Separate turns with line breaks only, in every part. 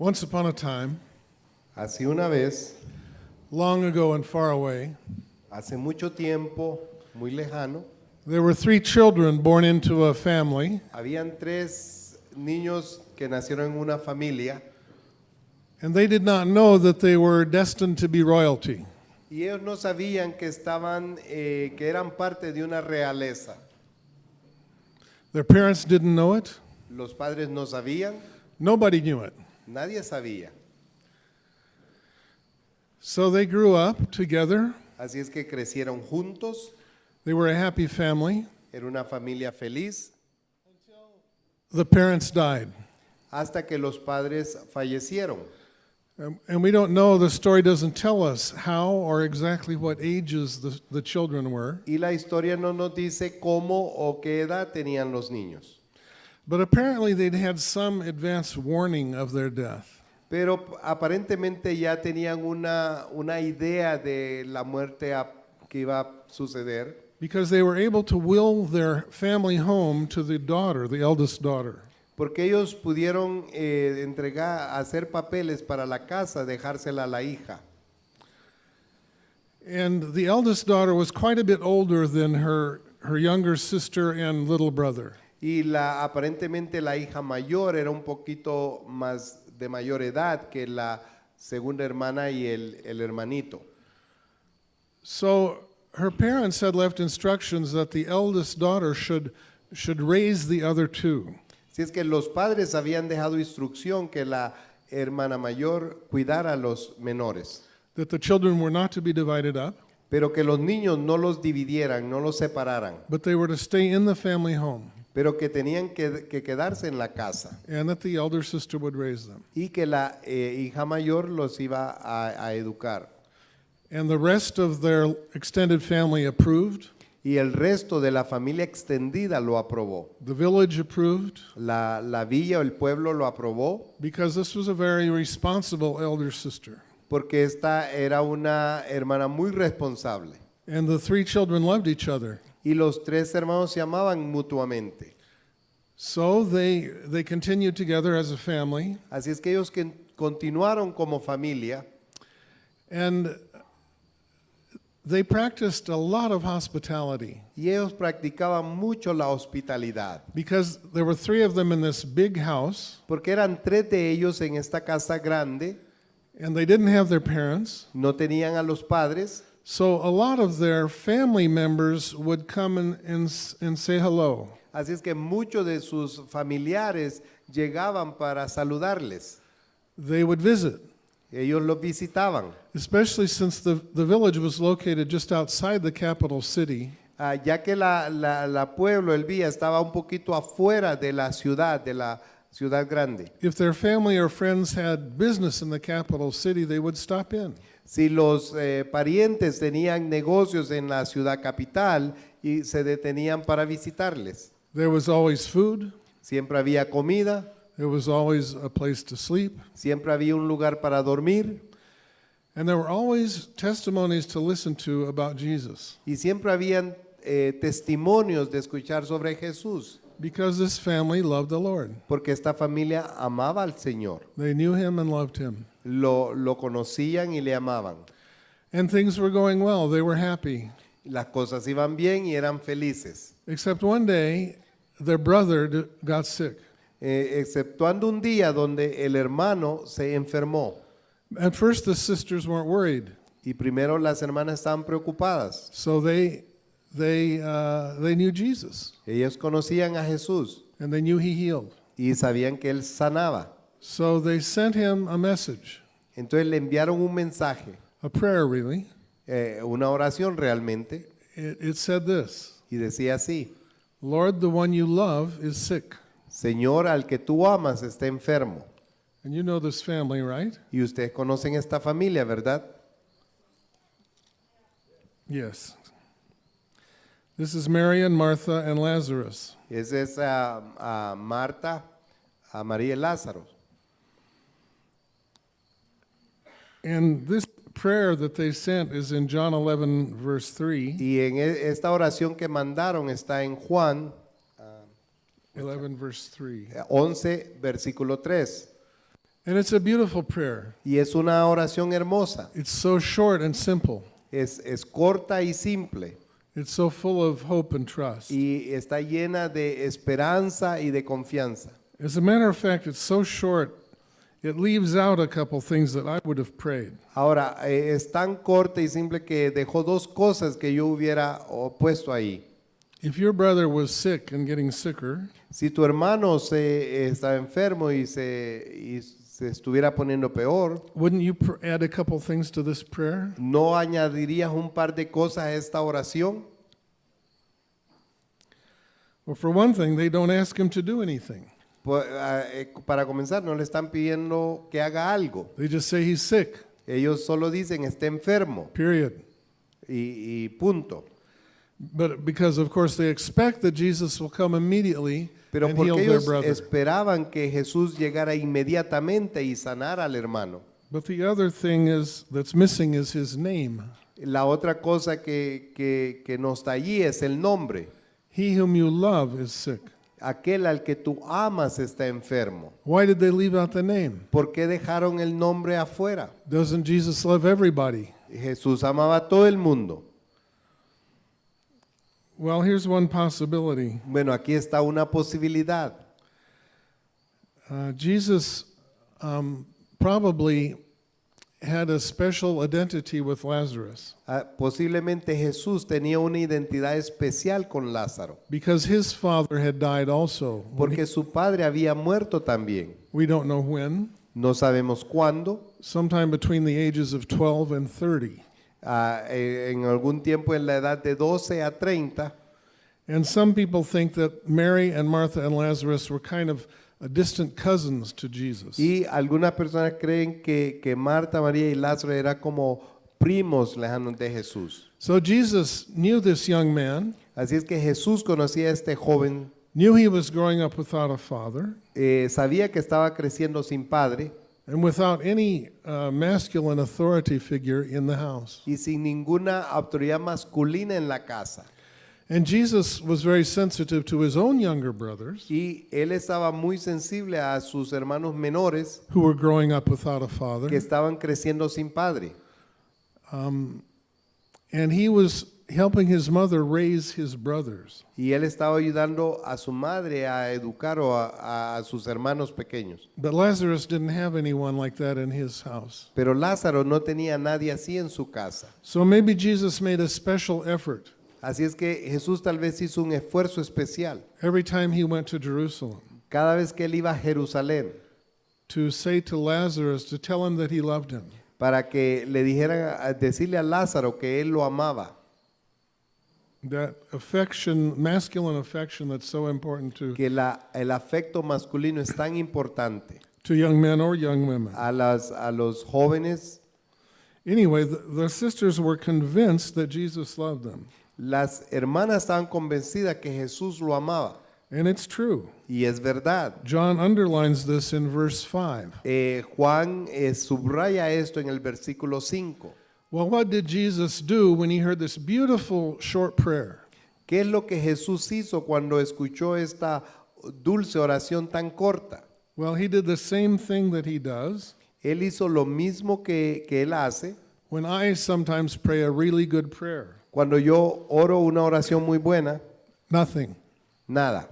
Once upon a time,
Así una vez,
long ago and far away,
hace mucho tiempo, muy lejano,
there were three children born into a family,
habían tres niños que nacieron en una familia
and they did not know that they were destined to be royalty.
y ellos no sabían que estaban, eh, que eran parte de una realeza.
Their parents didn't know it,
Los padres no sabían,
nobody knew it.
Nadie sabía.
So they grew up together.
Así es que crecieron juntos,
They were a happy family.
era una familia feliz,
The parents died.
hasta que los padres fallecieron.
And we don't know, the story doesn't tell us how or exactly what ages the, the children were.
Y la historia no nos dice cómo o qué edad tenían los niños.
But apparently they'd had some advance warning of their death.
Pero aparentemente ya tenían una, una idea de la muerte a- que iba a suceder,
Because they were able to will their family home to the daughter, the eldest daughter.
porque ellos pudieron eh, entregar, hacer papeles para la casa, dejársela a la hija.
And the eldest daughter was quite a bit older than her, her younger sister and little brother.
Y la, aparentemente la hija mayor era un poquito más de mayor edad que la segunda hermana y el, el hermanito.
So her parents had left instructions that the eldest daughter should, should raise the other two.
Si es que los padres habían dejado instrucción que la hermana mayor cuidara a los menores.
that the children were not to be divided up,
pero que los niños no los dividieran, no los separaran,
but they were to stay in the family home,
pero que tenían que, que quedarse en la casa
and that the elder sister would raise them.
y que la eh, hija mayor los iba a, a educar.
And the rest of their extended family approved,
Y el resto de la familia extendida lo aprobó.
the village approved,
La, la villa o el pueblo lo aprobó
because this was a very responsible elder sister.
porque esta era una hermana muy responsable.
And the three children loved each other.
Y los tres hermanos se amaban mutuamente.
So they, they continued together as a family,
Así es que ellos que continuaron como familia
and they practiced a lot of hospitality
y ellos practicaban mucho la hospitalidad.
because there were three of them in this big house,
Porque eran tres de ellos en esta casa grande,
and they didn't have their parents.
no tenían a los padres,
So a lot of their family members would come and, and, and say hello.
así es que muchos de sus familiares llegaban para saludarles.
They would visit,
Ellos los visitaban,
especially since the, the village was located just outside the capital city.
Ah, ya que la, la- la pueblo, el vía, estaba un poquito afuera de la ciudad, de la ciudad grande.
If their family or friends had business in the capital city, they would stop in.
Si los eh, parientes tenían negocios en la ciudad capital y se detenían para visitarles,
There was always food,
siempre había comida,
there was always a place to sleep,
siempre había un lugar para dormir.
and there were always testimonies to listen to about Jesus
Y siempre habían eh, testimonios de escuchar sobre Jesús,
because this family loved the Lord.
porque esta familia amaba al Señor.
They knew him and loved him.
Lo, lo conocían y le amaban.
And things were going well, they were happy.
Las cosas iban bien y eran felices.
Except one day, their brother got sick.
Eh, exceptuando un día donde el hermano se enfermó.
At first, the sisters weren't worried,
Y primero las hermanas estaban preocupadas.
so they they uh, they knew Jesus
Ellas conocían a Jesús
and they knew He healed.
y sabían que Él sanaba.
So they sent him a message,
Entonces le enviaron un mensaje,
a prayer really.
eh, una oración realmente,
It, it said this:
y decía así,
Lord, the one you love is sick,
Señor, al que tú amas está enfermo.
and you know this family, right?
Y ustedes conocen esta familia, ¿verdad?
Yes. This is Mary and Martha and Lazarus.
Esa es a, a Marta, a María y Lázaro.
And this prayer that they sent is in John 11, verse 3.
Y en e- esta oración que mandaron está en Juan
11, verse 3.
11, versículo 3.
And it's a beautiful prayer.
Y es una oración hermosa.
It's so short and simple.
Es, es corta y simple.
It's so full of hope and trust.
Y está llena de esperanza y de confianza.
As a matter of fact, it's so short, it leaves out a couple things that I would have prayed.
Ahora, eh, es tan corta y simple que dejó dos cosas que yo hubiera oh, puesto ahí.
If your brother was sick and getting sicker,
Si tu hermano se, estaba enfermo y se, y se estuviera poniendo peor,
wouldn't you pr- add a couple things to this prayer?
¿no añadirías un par de cosas a esta oración?
Well, for one thing, they don't ask him to do anything.
Ah, eh, para comenzar, no le están pidiendo que haga algo.
They just say he's sick,
Ellos solo dicen está enfermo
period.
y, y punto.
But because, of course, they expect that Jesus will come immediately
Pero
and
porque
heal their
ellos
brother.
esperaban que Jesús llegara inmediatamente y sanara al hermano.
But the other thing is that's missing is his name.
La otra cosa que, que, que no está allí es el nombre.
He whom you love is sick.
Aquel al que tú amas está enfermo.
Why did they leave out the name?
¿Por qué dejaron el nombre afuera?
Doesn't Jesus love everybody?
Jesús amaba a todo el mundo.
Well, here's one possibility.
Bueno, aquí está una posibilidad.
Uh, Jesus um, probably had a special identity with Lazarus
Ah, Posiblemente Jesús tenía una identidad especial con Lázaro,
because his father had died also.
porque su padre había muerto también.
We don't know when,
No sabemos cuándo,
sometime between the ages of 12 and 30.
ah, eh, en algún tiempo en la edad de 12 a 30.
And some people think that Mary and Martha and Lazarus were kind of distant cousins to Jesus.
Y algunas personas creen que, que Marta, María y Lázaro eran como primos lejanos de Jesús.
So Jesus knew this young man,
Así es que Jesús conocía a este joven,
knew he was growing up without a father
eh, sabía que estaba creciendo sin padre
and without any uh, masculine authority figure in the house.
y sin ninguna autoridad masculina en la casa.
And Jesus was very sensitive to his own younger brothers
Y él estaba muy sensible a sus hermanos menores
who were growing up without a
que
father.
estaban creciendo sin padre.
Um, and he was helping his mother raise his brothers.
Y él estaba ayudando a su madre a educar o a, a sus hermanos pequeños.
But Lazarus didn't have anyone like that in his house.
Pero Lázaro no tenía nadie así en su casa.
So maybe Jesus made a special effort
Así es que Jesús tal vez hizo un esfuerzo especial
every time he went to Jerusalem
cada vez que él iba a Jerusalén
to say to Lazarus to tell him that he loved him.
para que le dijeran, decirle a Lázaro que él lo amaba.
That affection, masculine affection that's so important to,
Que la, el afecto masculino es tan importante
to young men or young women.
a, las, a los jóvenes.
Anyway, the, the sisters were convinced that Jesus loved them.
Las hermanas estaban convencidas que Jesús lo amaba.
And it's true.
Y es verdad.
John underlines this in verse 5.
Eh, Juan eh, subraya esto en el versículo 5.
Well, what did Jesus do when he heard this beautiful short prayer?
¿Qué es lo que Jesús hizo cuando escuchó esta dulce oración tan corta?
Well, he did the same thing that he does
Él hizo lo mismo que, que él hace
when I sometimes pray a really good prayer.
Cuando yo oro una oración muy buena.
Nothing.
Nada,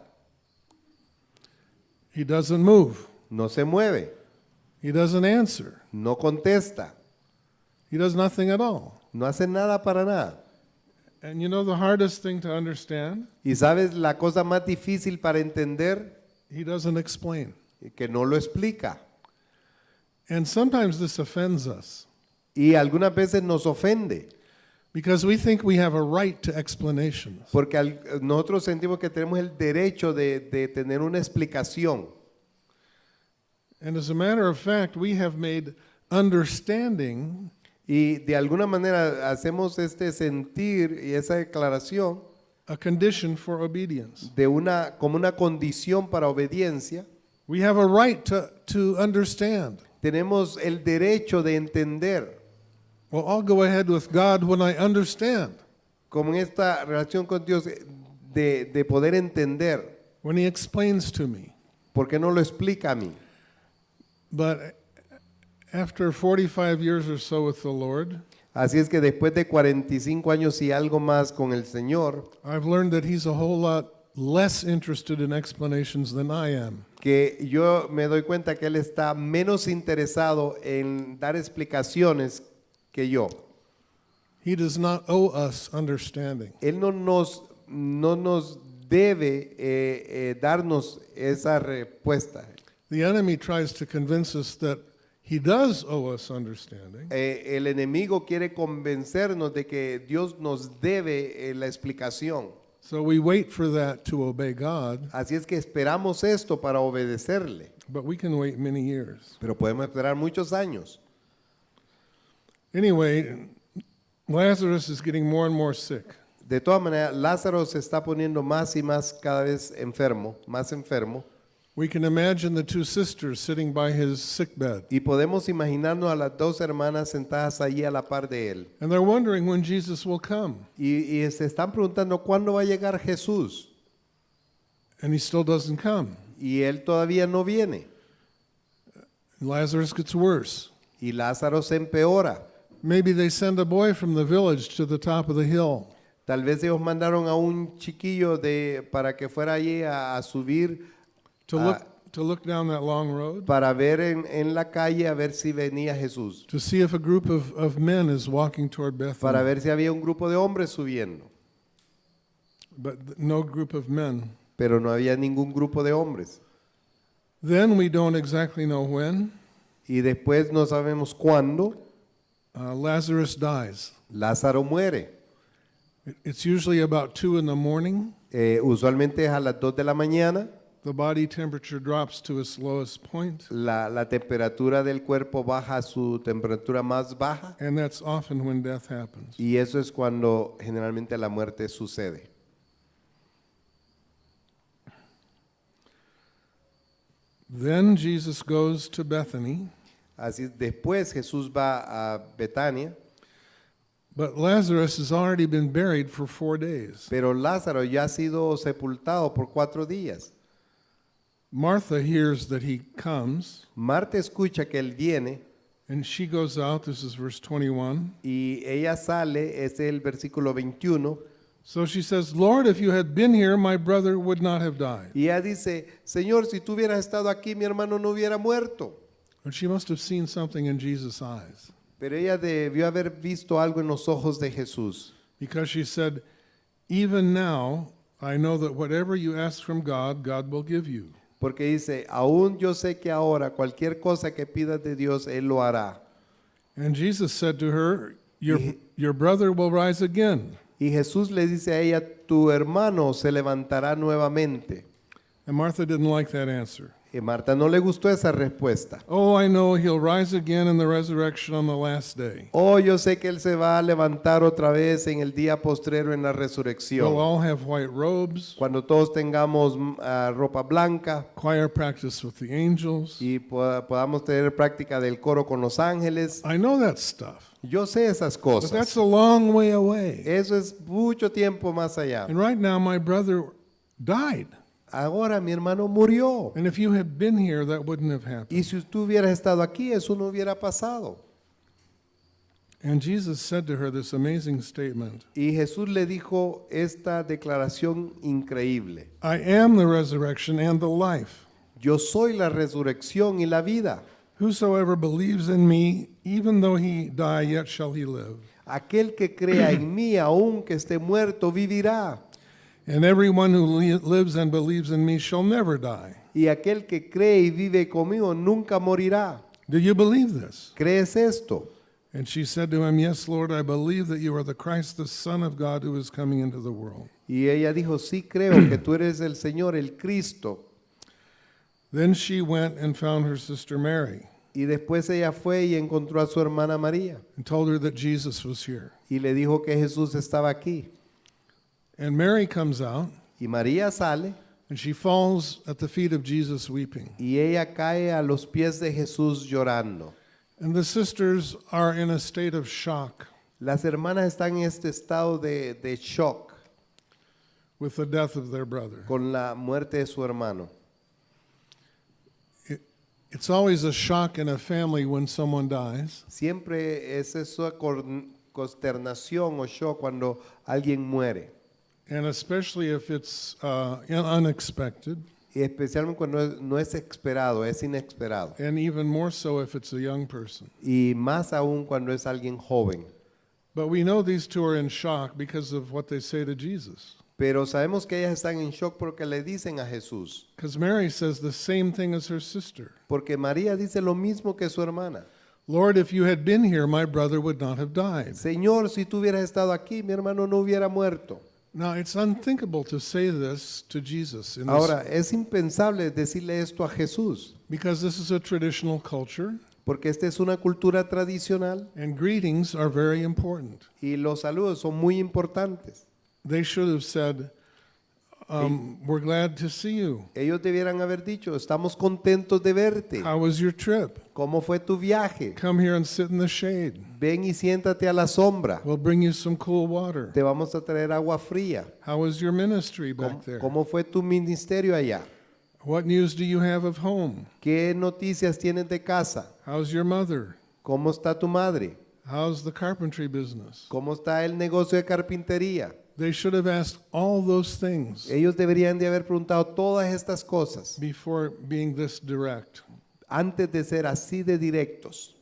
He doesn't move.
no se mueve,
He doesn't answer.
no contesta,
He does nothing at all.
no hace nada para nada.
And you know the hardest thing to understand?
Y sabes la cosa más difícil para entender
He doesn't explain.
que no lo explica.
And sometimes this offends us
Y algunas veces nos ofende,
because we think we have a right to explanations.
porque al- nosotros sentimos que tenemos el derecho de, de tener una explicación.
And as a matter of fact, we have made understanding
Y de alguna manera hacemos este sentir y esa declaración
a condition for obedience.
de una, como una condición para obediencia.
We have a right to, to understand.
Tenemos el derecho de entender,
Well, I'll go ahead with God when I understand,
como en esta relación con Dios, de, de poder entender.
when He explains to me.
¿Por qué no lo explica a mí?
But After 45 years or so with the Lord,
Así es que después de 45 años y algo más con el Señor,
I've learned that He's a whole lot less interested in explanations than I am.
que yo me doy cuenta que Él está menos interesado en dar explicaciones que yo.
He does not owe us understanding.
Él no nos, no nos debe eh, eh, darnos esa respuesta.
The enemy tries to convince us that he does owe us understanding,
Eh, el enemigo quiere convencernos de que Dios nos debe eh, la explicación.
so we wait for that to obey God,
Así es que esperamos esto para obedecerle,
but we can wait many years.
pero podemos esperar muchos años.
Anyway, Lazarus is getting more and more sick.
De todas maneras, Lázaro se está poniendo más y más cada vez enfermo, más enfermo,
We can imagine the two sisters sitting by his sick bed,
y podemos imaginarnos a las dos hermanas sentadas allí a la par de él.
and they're wondering when Jesus will come,
Y, y se están preguntando cuándo va a llegar Jesús,
and he still doesn't come.
y él todavía no viene.
Lazarus gets worse.
Y Lázaro se empeora.
Maybe they send a boy from the village to the top of the hill.
Tal vez ellos mandaron a un chiquillo de, para que fuera allí a, a subir
to
Ah.
look to look down that long road
para ver en, en la calle a ver si venía Jesús,
to see if a group of, of men is walking toward
para
Bethany.
ver si había un grupo de hombres subiendo,
But no group of men.
pero no había ningún grupo de hombres.
Then we don't exactly know when
Y después no sabemos cuándo
uh, Lazarus dies.
Lázaro muere.
It's usually about two in the morning.
Eh, usualmente es a las 2 de la mañana,
The body temperature drops to its lowest point,
la, la temperatura del cuerpo baja a su temperatura más baja
and that's often when death happens.
y eso es cuando generalmente la muerte sucede.
Then Jesus goes to Bethany,
Así después Jesús va a Betania,
but Lazarus has already been buried for four days.
pero Lázaro ya ha sido sepultado por cuatro días.
Martha hears that he comes,
Marta escucha que él viene
and she goes out. This is verse 21.
y ella sale, es el versículo 21,
So she says, Lord, if you had been here, my brother would not have died.
y ella dice, Señor, si tú hubieras estado aquí, mi hermano no hubiera muerto.
And she must have seen something in Jesus' eyes
Pero ella debió haber visto algo en los ojos de Jesús,
because she said, Even now, I know that whatever you ask from God, God will give you.
porque dice, aún yo sé que ahora cualquier cosa que pidas de Dios, Él lo hará.
And Jesus said to her, Your, your brother will rise again.
Y Jesús le dice a ella, tu hermano se levantará nuevamente.
And Martha didn't like that answer.
Y Marta no le gustó esa respuesta.
Oh, I know he'll rise again in the resurrection on the last day.
Oh, yo sé que Él se va a levantar otra vez en el día postrero en la
We'll
resurrección.
all have white robes,
Cuando todos tengamos ah, ropa blanca
choir practice with the angels.
y poda- podamos tener práctica del coro con los ángeles.
I know that stuff,
Yo sé esas
but that's
cosas.
a long way away.
Eso es mucho tiempo más allá.
And right now, my brother died.
Ahora mi hermano murió.
And if you had been here, that wouldn't have happened.
Y si tú hubieras estado aquí, eso no hubiera pasado.
And Jesus said to her this amazing statement
Y Jesús le dijo esta declaración increíble.
I am the resurrection and the life.
Yo soy la resurrección y la vida.
Whosoever believes in me, even though he die, yet shall he live.
Aquel que crea en mí, aunque esté muerto, vivirá.
And everyone who lives and believes in me shall never die.
Y aquel que cree y vive conmigo nunca morirá.
Do you believe this?
¿Crees esto?
And she said to him, Yes, Lord, I believe that you are the Christ, the Son of God, who is coming into the world.
Y ella dijo, sí creo que tú eres el Señor, el Cristo.
Then she went and found her sister Mary
Y después ella fue y encontró a su hermana María
and told her that Jesus was here.
y le dijo que Jesús estaba aquí.
And Mary comes out
Y María sale
and she falls at the feet of Jesus weeping.
y ella cae a los pies de Jesús llorando.
And the sisters are in a state of shock
Las hermanas están en este estado de, de shock
with the death of their brother.
con la muerte de su hermano.
It's always a shock in a family when someone dies.
Siempre es esa consternación o shock cuando alguien muere.
And especially if it's uh, unexpected,
Y especialmente cuando no es esperado, es inesperado.
and even more so if it's a young person.
Y más aún cuando es alguien joven.
But we know these two are in shock because of what they say to Jesus.
Pero sabemos que ellas están en shock porque le dicen a Jesús.
Because Mary says the same thing as her sister
Porque María dice lo mismo que su hermana.
Lord, if you had been here, my brother would not have died.
Señor, si tú hubieras estado aquí, mi hermano no hubiera muerto.
Now, it's unthinkable to say this to Jesus in this,
Ahora, es impensable decirle esto a Jesús,
because this is a traditional culture,
porque esta es una cultura tradicional
and greetings are very important.
y los saludos son muy importantes.
They should have said, um, We're glad to see you.
Ellos debieran haber dicho, estamos contentos de verte.
How was your trip?
¿Cómo fue tu viaje?
Come here and sit in the shade.
Ven y siéntate a la sombra.
We'll bring you some cool water.
Te vamos a traer agua fría.
How was your ministry
¿Cómo,
back there?
cómo fue tu ministerio allá?
What news do you have of home?
¿Qué noticias tienes de casa?
How's your mother?
¿Cómo está tu madre?
How's the carpentry business?
¿Cómo está el negocio de carpintería?
They should have asked all those things
Ellos deberían de haber preguntado todas estas cosas
before being this direct.
antes de ser así de directos.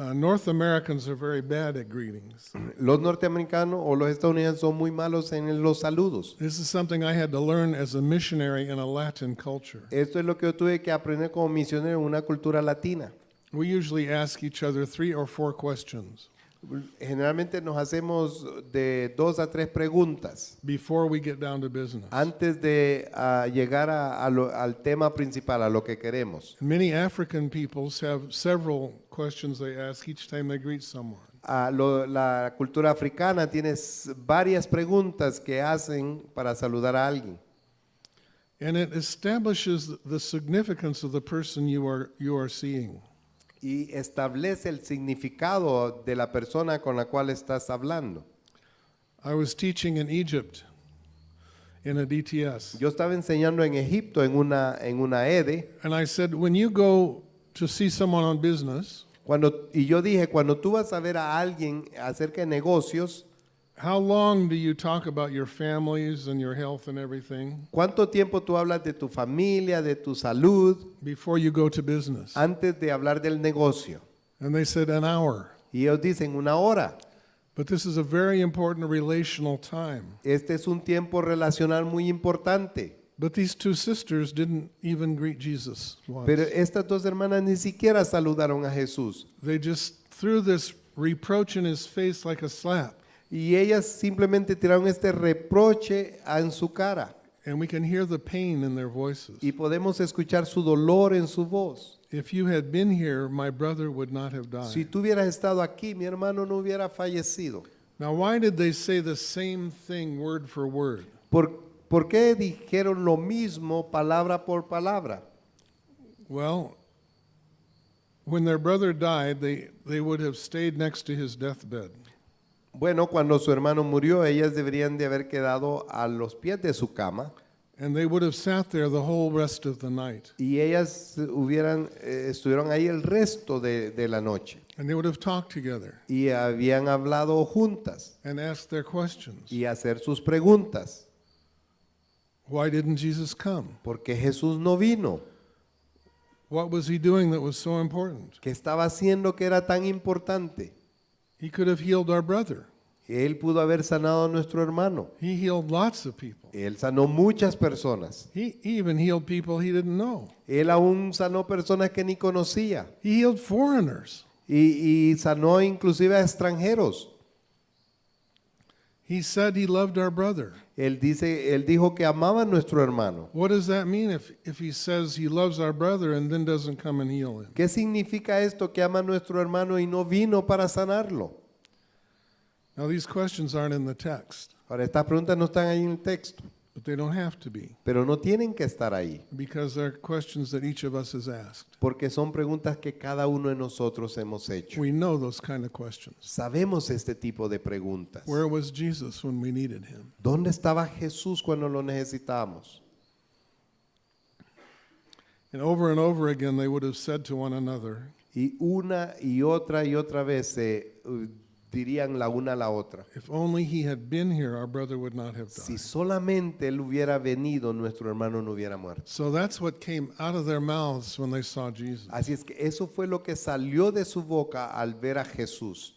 Uh, North Americans are very bad at greetings.
Los norteamericanos o los estadounidenses son muy malos en los saludos.
This is something I had to learn as a missionary in a Latin culture.
Esto es lo que yo tuve que aprender como misionero en una cultura latina.
We usually ask each other three or four questions
Generalmente nos hacemos de dos a tres preguntas
before we get down to business.
antes de ah, llegar a- a lo- al tema principal, a lo que queremos.
Many African peoples have several questions they ask each time they greet someone.
Ah, lo- la cultura africana tiene s- varias preguntas que hacen para saludar a alguien.
And it establishes the significance of the person you are, you are seeing.
Y establece el significado de la persona con la cual estás hablando.
I was teaching in Egypt in a DTS.
Yo estaba enseñando en Egipto en una, en una EDE
And I said, when you go to see someone on business,
cuando, y yo dije, cuando tú vas a ver a alguien acerca de negocios,
how long do you talk about your families and your health and everything
¿cuánto tiempo tú hablas de tu familia, de tu salud,
before you go to business?
antes de hablar del negocio?
And they said, an hour.
Y ellos dicen una hora.
But this is a very important relational time.
Este es un tiempo relacional muy importante.
But these two sisters didn't even greet Jesus once.
Pero estas dos hermanas ni siquiera saludaron a Jesús.
They just threw this reproach in his face like a slap.
Y ellas simplemente tiraron este reproche en su cara.
And we can hear the pain in their voices.
y podemos escuchar su dolor en su voz.
If you had been here, my brother would not have died.
Si tú hubieras estado aquí, mi hermano no hubiera fallecido.
Now, why did they say the same thing word for word?
¿Por, por qué dijeron lo mismo palabra por palabra?
Well, when their brother died, they, they would have stayed next to his deathbed.
Bueno, cuando su hermano murió, ellas deberían de haber quedado a los pies de su cama
And they would have sat there the whole rest of the night.
y ellas hubieran, eh, estuvieron ahí el resto de, de la noche
And they would have talked together
y habían hablado juntas
and asked their questions.
y hacer sus preguntas.
Why didn't Jesus come?
¿Por qué Jesús no vino?
What was he doing that was so important?
¿Qué estaba haciendo que era tan importante?
He could have healed our brother.
Él pudo haber sanado a nuestro hermano.
He healed lots of people.
Él sanó muchas personas.
He even healed people he didn't know.
Él aún sanó personas que ni conocía.
He healed foreigners.
Y, y sanó inclusive a extranjeros.
He said he loved our brother.
Él, dice, él dijo que amaba a nuestro hermano.
What does that mean if, if he says he loves our brother and then doesn't come and heal him?
¿Qué significa esto que ama a nuestro hermano y no vino para sanarlo?
Now, these questions aren't in the text,
Ahora, estas preguntas no están ahí en el texto,
but they don't have to be
pero no tienen que estar ahí,
because they're questions that each of us has asked.
porque son preguntas que cada uno de nosotros hemos hecho.
We know those kind of questions.
Sabemos este tipo de preguntas.
Where was Jesus when we needed him?
¿Dónde estaba Jesús cuando lo necesitábamos?
And over and over again, they would have said to one another,
Y una y otra y otra vez se uh, dirían la una a la otra.
If only he had been here, our brother would not have
Si
died.
solamente él hubiera venido, nuestro hermano no hubiera muerto.
So that's what came out of their mouths when they saw Jesus.
Así es que eso fue lo que salió de su boca al ver a Jesús.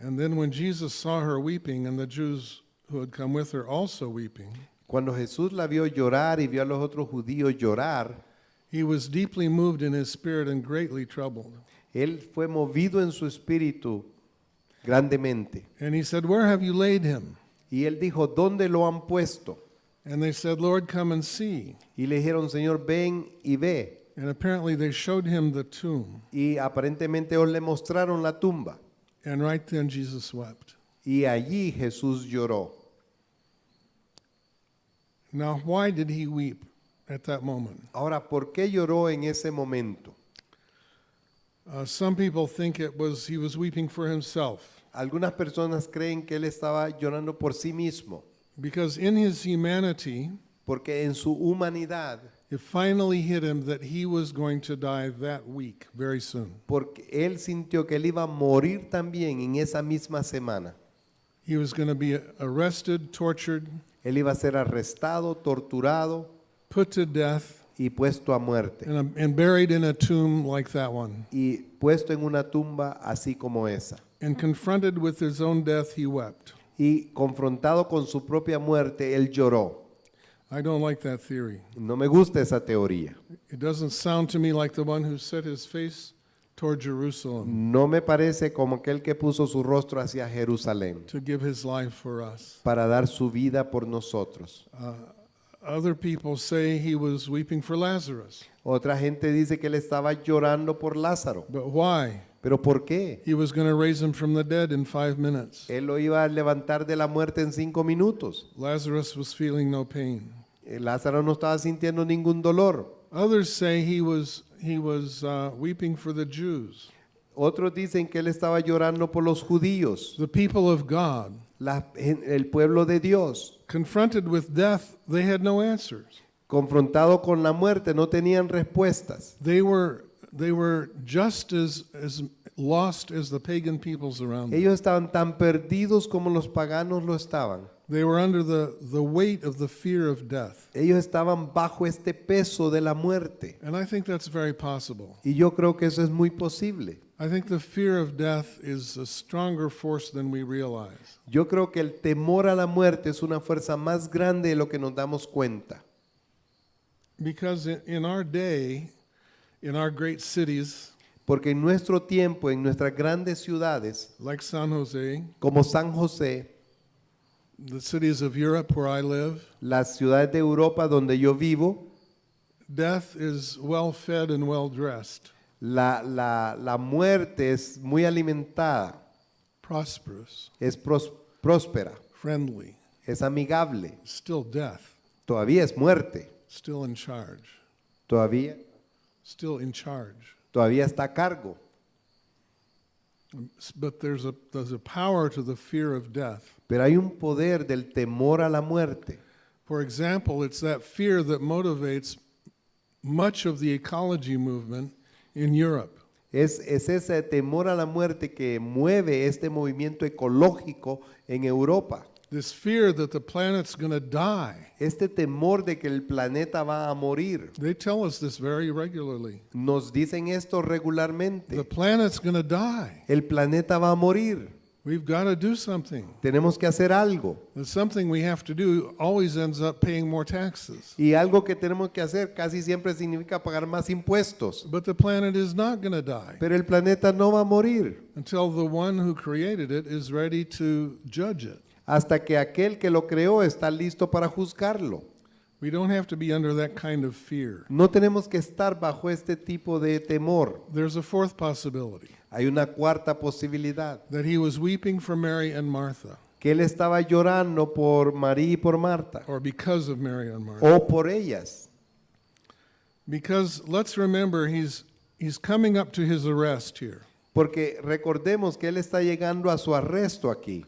And then when Jesus saw her weeping, and the Jews who had come with her also weeping,
Cuando Jesús la vio llorar y vio a los otros judíos llorar,
he was deeply moved in his spirit and greatly troubled.
Él fue movido en su espíritu grandemente.
And he said, Where have you laid him?
Y él dijo, ¿dónde lo han puesto?
And they said, Lord, come and see.
Y le dijeron, Señor, ven y ve.
And apparently they showed him the tomb.
Y aparentemente ellos le mostraron la tumba.
And right then Jesus wept.
Y allí Jesús lloró.
Now, why did he weep at that moment?
Ahora, ¿por qué lloró en ese momento?
Uh, some people think it was he was weeping for himself
Algunas personas creen que él estaba llorando por sí mismo,
because in his humanity,
porque en su humanidad,
it finally hit him that he was going to die that week, very soon.
porque él sintió que él iba a morir también en esa misma semana.
He was going to be arrested, tortured,
Él iba a ser arrestado, torturado
put to death,
y puesto a muerte.
and, and buried in a tomb like that one.
Y puesto en una tumba así como esa.
And confronted with his own death, he wept.
Y confrontado con su propia muerte, él lloró.
I don't like that theory.
No me gusta esa teoría.
It doesn't sound to me like the one who set his face toward Jerusalem
No me parece como aquel que puso su rostro hacia Jerusalén
to give his life for us.
para dar su vida por nosotros.
Other people say he was weeping for Lazarus.
Otra gente dice que él estaba llorando por Lázaro.
But why?
¿Pero por qué?
He was going to raise him from the dead in five minutes.
Él lo iba a levantar de la muerte en cinco minutos.
Lazarus was feeling no pain.
Eh, Lázaro no estaba sintiendo ningún dolor.
Others say he was, he was uh, weeping for the Jews,
Otros dicen que él estaba llorando por los judíos,
the people of God.
La- el pueblo de Dios.
Confronted with death, they had no answers.
Confrontado con la muerte, no tenían respuestas.
They were, they were just as, as lost as the pagan peoples around them.
Ellos estaban tan perdidos como los paganos lo estaban.
They were under the, the weight of the fear of death.
Ellos estaban bajo este peso de la muerte.
And I think that's very possible.
Y yo creo que eso es muy posible.
I think the fear of death is a stronger force than we realize.
Yo creo que el temor a la muerte es una fuerza más grande de lo que nos damos cuenta.
Because in, in our day, in our great cities
Porque en nuestro tiempo, en nuestras grandes ciudades,
like San Jose,
como San José,
the cities of Europe where I live,
las ciudades de Europa donde yo vivo,
death is well fed and well dressed,
la, la, la muerte es muy alimentada,
prosperous,
es pros- próspera,
friendly,
es amigable.
still death,
Todavía es muerte,
still in charge,
todavía,
still in charge.
todavía está a cargo.
But there's a, there's a power to the fear of death.
Pero hay un poder del temor a la muerte.
For example, it's that fear that motivates much of the ecology movement in Europe.
Es, es ese temor a la muerte que mueve este movimiento ecológico en Europa.
This fear that the planet's going to die.
Este temor de que el planeta va a morir.
They tell us this very regularly.
Nos dicen esto
The
regularmente.
planet's going to die.
El planeta va a morir.
We've got to do something.
Tenemos que hacer algo.
And something we have to do always ends up paying more taxes.
Y algo que tenemos que hacer casi siempre significa pagar más impuestos.
But the planet is not going to die
Pero el planeta no va a morir
until the one who created it is ready to judge it.
hasta que aquel que lo creó está listo para juzgarlo.
We don't have to be under that kind of fear.
No tenemos que estar bajo este tipo de temor.
There's a fourth possibility
Hay una cuarta posibilidad,
that he was weeping for Mary and Martha,
que él estaba llorando por María y por Marta,
or because of Mary and Martha.
o por ellas.
Because let's remember, he's, he's coming up to his arrest here.
Porque recordemos que él está llegando a su arresto aquí.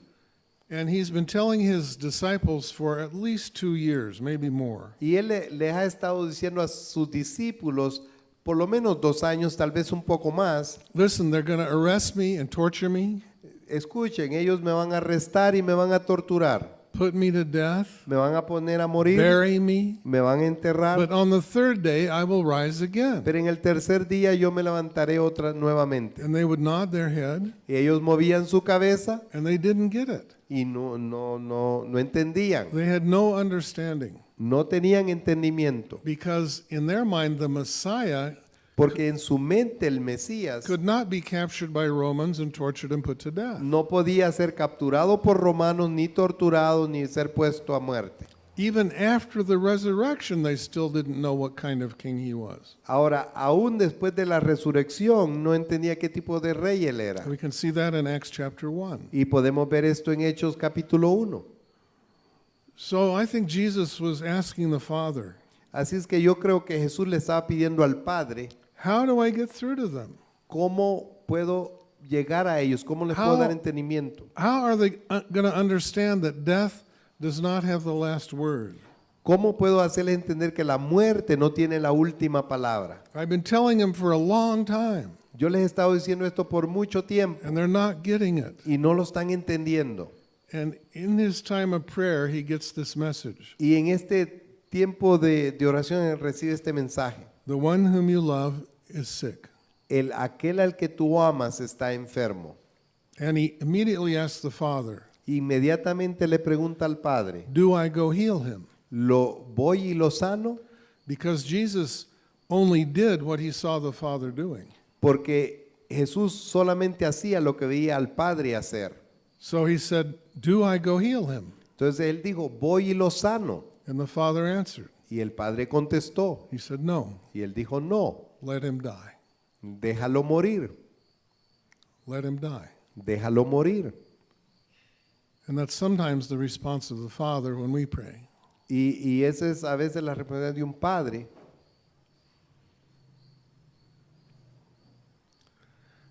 And he's been telling his disciples for at least two years, maybe more,
Y él le- les ha estado diciendo a sus discípulos, por lo menos dos años, tal vez un poco más,
listen, they're going to arrest me and torture me,
escuchen, ellos me van a arrestar y me van a torturar,
put me to death,
me van a poner a morir,
bury me,
me van a enterrar,
but on the third day I will rise again.
pero en el tercer día yo me levantaré otra nuevamente.
And they would nod their head,
Y ellos movían su cabeza.
And they didn't get it.
y no, no, no, no entendían,
They had no understanding
no tenían entendimiento,
because in their mind the Messiah
porque en su mente el Mesías
could not be captured by Romans and tortured and put to death.
no podía ser capturado por romanos, ni torturado, ni ser puesto a muerte.
Even after the resurrection, they still didn't know what kind of king he was.
Ahora, aún después de la resurrección, no entendía qué tipo de rey él era.
We can see that in Acts chapter 1.
Y podemos ver esto en Hechos capítulo 1.
So I think Jesus was asking the Father,
Así es que yo creo que Jesús le estaba pidiendo al Padre,
How do I get through to them?
¿cómo puedo llegar a ellos? ¿Cómo les puedo
How-
dar entendimiento?
How are they going to understand that death does not have the last word?
¿Cómo puedo hacerles entender que la muerte no tiene la última palabra?
I've been telling them for a long time,
Yo les he estado diciendo esto por mucho tiempo
and they're not getting it.
y no lo están entendiendo.
And in his time of prayer, he gets this message
Y en este tiempo de, de oración él recibe este mensaje.
The one whom you love is sick.
El, aquel al que tú amas está enfermo.
And he immediately asks the Father,
Inmediatamente le pregunta al Padre,
Do I go heal him?
¿lo voy y lo sano?
Because Jesus only did what he saw the Father doing.
Porque Jesús solamente hacía lo que veía al Padre hacer.
So he said, Do I go heal him?
Entonces él dijo, voy y lo sano.
And the Father answered,
Y el Padre contestó,
He said, No,
y él dijo, no,
let him die.
déjalo morir,
Let him die.
déjalo morir.
And that's sometimes the response of the Father when we pray.
Y, y esa es a veces la respuesta de un padre.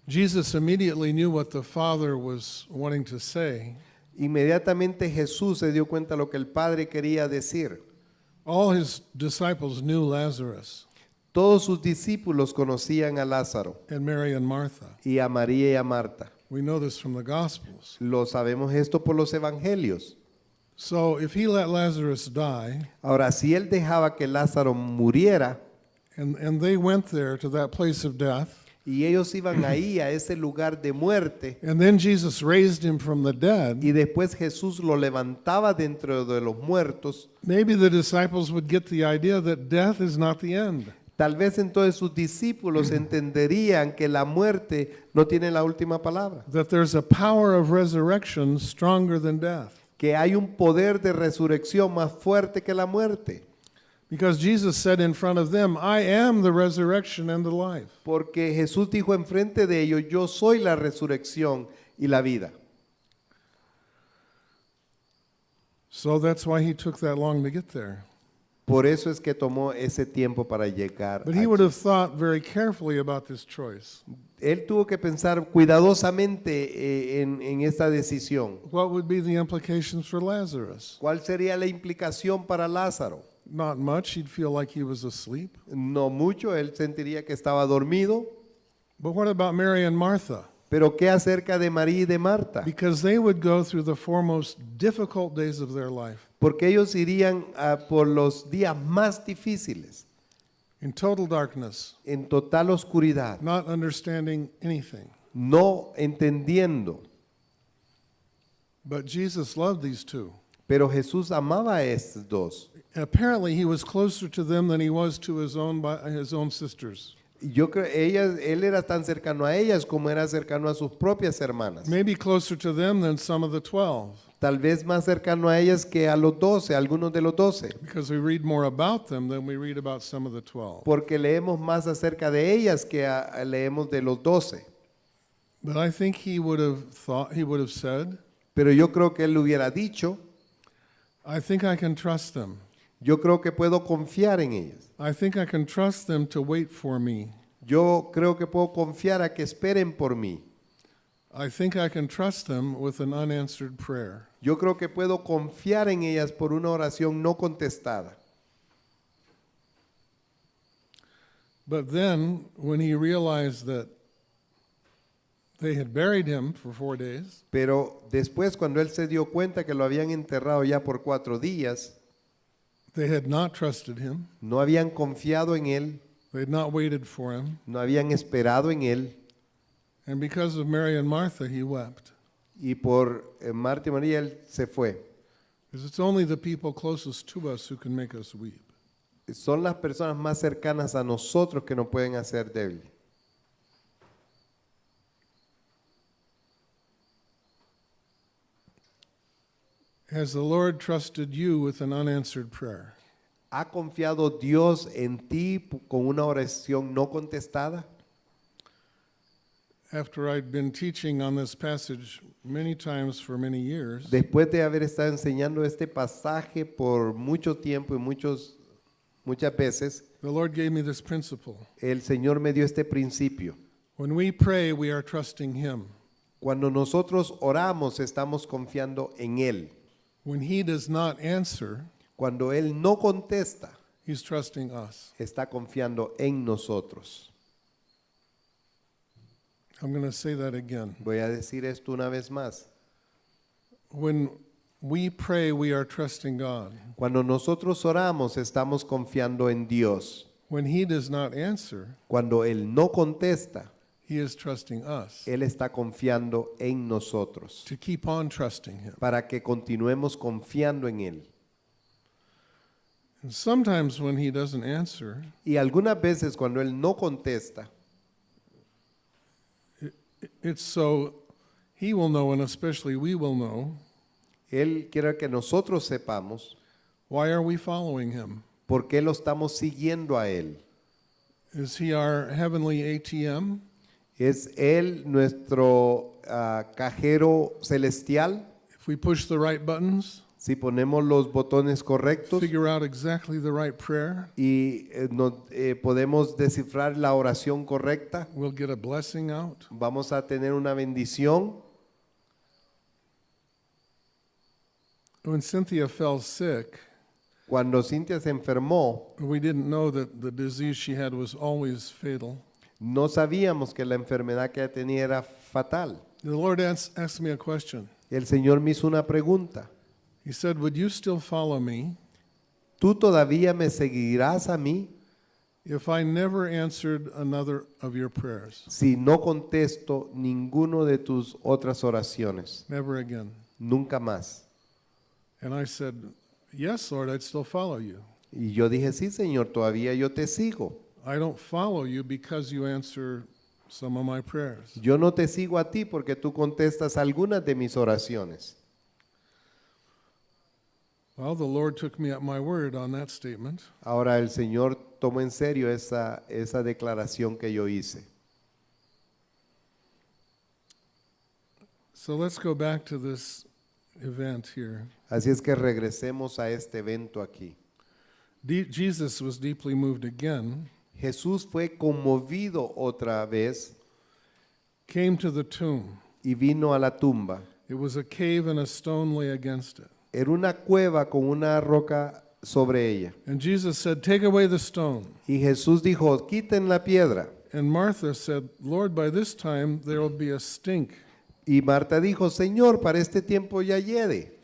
Jesus immediately knew what the Father was wanting to say.
Inmediatamente Jesús se dio cuenta de lo que el Padre quería decir.
All his disciples knew Lazarus
Todos sus discípulos conocían a Lázaro
and Mary and Martha.
y a María y a Marta.
We know this from the Gospels.
Lo sabemos esto por los evangelios.
So if he let Lazarus die,
Ahora, si él dejaba que Lázaro muriera
and, and they went there to that place of death,
y ellos iban ahí a ese lugar de muerte
and then Jesus raised him from the dead,
y después Jesús lo levantaba dentro de los muertos,
maybe the disciples would get the idea that death is not the end.
tal vez entonces sus discípulos entenderían que la muerte no tiene la última palabra,
That there's a power of resurrection stronger than death.
que hay un poder de resurrección más fuerte que la muerte.
Because Jesus said in front of them, I am the resurrection and the life.
Porque Jesús dijo enfrente de ellos, yo soy la resurrección y la vida.
So that's why he took that long to get there.
Por eso es que tomó ese tiempo para llegar.
But he would have thought very carefully about this choice.
Él tuvo que pensar cuidadosamente eh, en, en esta decisión.
What would be the implications for Lazarus?
¿Cuál sería la implicación para Lázaro?
Not much. He'd feel like he was asleep.
No mucho, él sentiría que estaba dormido.
But what about Mary and Martha?
Pero ¿qué acerca de María y de Marta?
Because they would go through the four most difficult days of their life
Porque ellos irían ah, por los días más difíciles,
in total darkness,
en total oscuridad,
not understanding anything.
no entendiendo.
But Jesus loved these two.
Pero Jesús amaba a estos dos.
Apparently, he was closer to them than he was to his own his own sisters.
Yo creo ellas, él era tan cercano a ellas como era cercano a sus propias hermanas.
Maybe closer to them than some of the twelve,
Tal vez más cercano a ellas que a los doce, algunos de los doce.
because we read more about them than we read about some of the twelve.
Porque leemos más acerca de ellas que a- leemos de los doce.
But I think he would have thought he would have said,
Pero yo creo que él hubiera dicho,
"I think I can trust them.
Yo creo que puedo confiar en ellas.
I think I can trust them to wait for me.
Yo creo que puedo confiar a que esperen por mí.
I think I can trust them with an unanswered prayer.
Yo creo que puedo confiar en ellas por una oración no contestada.
But then, when he realized that they had buried him for four days,
Pero después cuando él se dio cuenta que lo habían enterrado ya por cuatro días,
they had not trusted him,
no habían confiado en él,
they had not waited for him,
no habían esperado en él,
and because of Mary and Martha, he wept.
y por eh, Marta y María él se fue.
Because it's only the people closest to us who can make us weep.
Son las personas más cercanas a nosotros que nos pueden hacer débil.
Has the Lord trusted you with an unanswered prayer?
¿Ha confiado Dios en ti con una oración no contestada?
After I'd been teaching on this passage many times for many years,
Después de haber estado enseñando este pasaje por mucho tiempo y muchos, muchas veces,
the Lord gave me this principle.
el Señor me dio este principio.
When we pray, we are trusting Him.
Cuando nosotros oramos, estamos confiando en Él.
When He does not answer,
Cuando Él no contesta,
He's trusting us.
está confiando en nosotros.
I'm going to say that again.
Voy a decir esto una vez más.
When we pray, we are trusting God.
Cuando nosotros oramos, estamos confiando en Dios.
When He does not answer,
Cuando Él no contesta,
He is trusting us
Él está confiando en nosotros.
to keep on trusting Him.
Para que continuemos confiando en Él.
And sometimes when He doesn't answer,
Y algunas veces cuando Él no contesta,
it's so He will know, and especially we will know,
Él quiere que nosotros sepamos
why are we following Him?
por qué lo estamos siguiendo a Él.
Is He our heavenly ATM?
¿Es Él nuestro ah, cajero celestial?
If we push the right buttons,
Si ponemos los botones correctos
figure out exactly the right prayer,
y eh, no- eh, podemos descifrar la oración correcta,
we'll get a blessing out.
vamos a tener una bendición.
When Cynthia fell sick,
Cuando Cintia se enfermó,
we didn't know that the disease she had was always fatal.
No sabíamos que la enfermedad que tenía era fatal.
The Lord asked me a question.
El Señor me hizo una pregunta.
He said, Would you still follow me
¿Tú todavía me seguirás a mí
if I never answered another of your prayers?
si no contesto ninguno de tus otras oraciones?
Never again.
Nunca más.
And I said, Yes, Lord, I'd still follow you.
Y yo dije, sí, Señor, todavía yo te sigo.
I don't follow you because you answer some of my prayers.
Yo no te sigo a ti porque tú contestas algunas de mis oraciones.
Well, the Lord took me at my word on that statement.
Ahora el Señor tomó en serio esa, esa declaración que yo hice.
So let's go back to this event here.
Así es que regresemos a este evento aquí.
De- Jesus was deeply moved again,
Jesús fue conmovido otra vez
came to the tomb.
y vino a la tumba.
It was a cave and a stone lay against it.
Era una cueva con una roca sobre ella.
And Jesus said, Take away the stone.
Y Jesús dijo, quiten la piedra.
And Martha said, Lord, by this time there will be a stink
Y Marta dijo, Señor, para este tiempo ya hiede,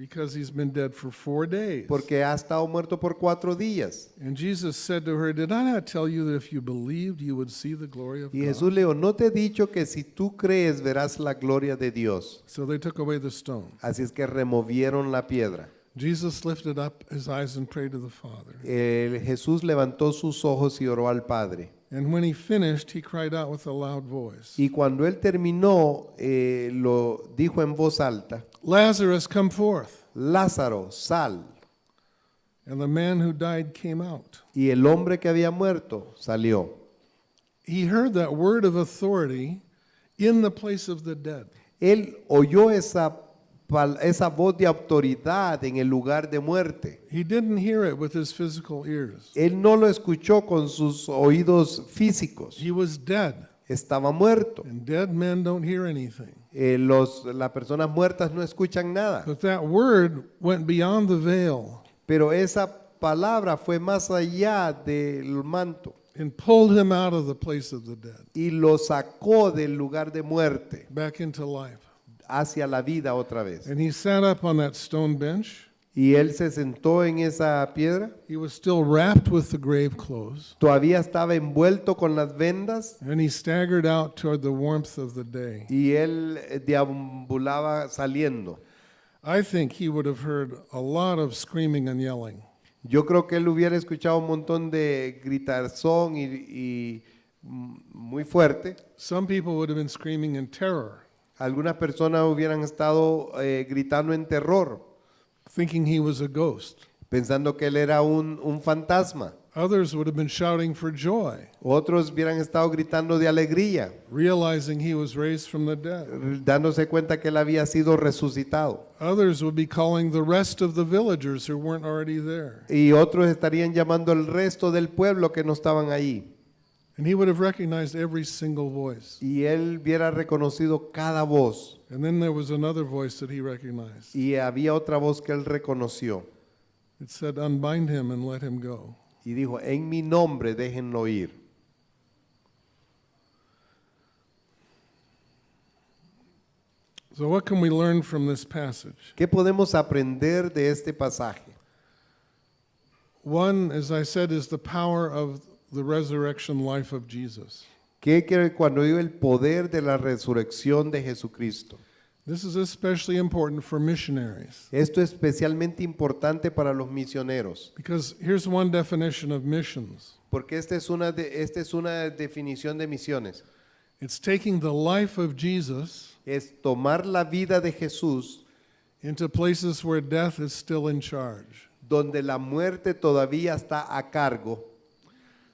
because he's been dead for four days.
porque ha estado muerto por cuatro días.
And Jesus said to her, Did I not tell you that if you believed, you would see the glory of
Y
God?
Jesús le dijo, no te he dicho que si tú crees verás la gloria de Dios.
So they took away the stone.
Así es que removieron la piedra.
Jesus lifted up his eyes and prayed to the Father.
El Jesús levantó sus ojos y oró al Padre.
And when he finished, he cried out with a loud voice
Y cuando él terminó, eh, lo dijo en voz alta,
Lazarus, come forth.
Lázaro, sal.
And the man who died came out.
Y el hombre que había muerto salió.
He heard that word of authority in the place of the dead.
Él oyó esa, esa voz de autoridad en el lugar de muerte.
He didn't hear it with his physical ears.
Él no lo escuchó con sus oídos físicos.
He was dead.
estaba muerto.
And dead men don't hear anything.
Eh, los, las personas muertas no escuchan nada.
But that word went beyond the veil
Pero esa palabra fue más allá del manto
and pulled him out of the place of the dead
y lo sacó del lugar de muerte
back into life.
hacia la vida otra vez.
And he sat up on that stone bench.
Y él se sentó en esa piedra,
He was still wrapped with the grave clothes.
todavía estaba envuelto con las vendas
And he staggered out toward the warmth of the day.
y él eh, deambulaba saliendo.
I think he would have heard a lot of screaming and yelling.
Yo creo que él hubiera escuchado un montón de gritarzón y, y, muy fuerte.
Some people would have been screaming in terror,
Algunas personas hubieran estado eh, gritando en terror,
thinking he was a ghost.
pensando que él era un, un fantasma.
Others would have been shouting for joy,
Otros hubieran estado gritando de alegría,
realizing he was raised from the dead.
dándose cuenta que él había sido resucitado.
Others would be calling the rest of the villagers who weren't already there.
Y otros estarían llamando al resto del pueblo que no estaban ahí.
And he would have recognized every single voice.
Y él hubiera reconocido cada voz.
And then there was another voice that he recognized.
Y había otra voz que él reconoció.
It said, Unbind him and let him go.
Y dijo, en mi nombre déjenlo ir.
So, what can we learn from this passage?
¿Qué podemos aprender de este pasaje?
One, as I said, is the power of the resurrection life of Jesus.
Que que cuando digo el poder de la resurrección de Jesucristo.
This is especially important for missionaries
Esto es especialmente importante para los misioneros,
because here's one definition of missions
porque esta es una, de, esta es una definición de misiones.
it's taking the life of Jesus
Es tomar la vida de Jesús
into places where death is still in charge.
donde la muerte todavía está a cargo.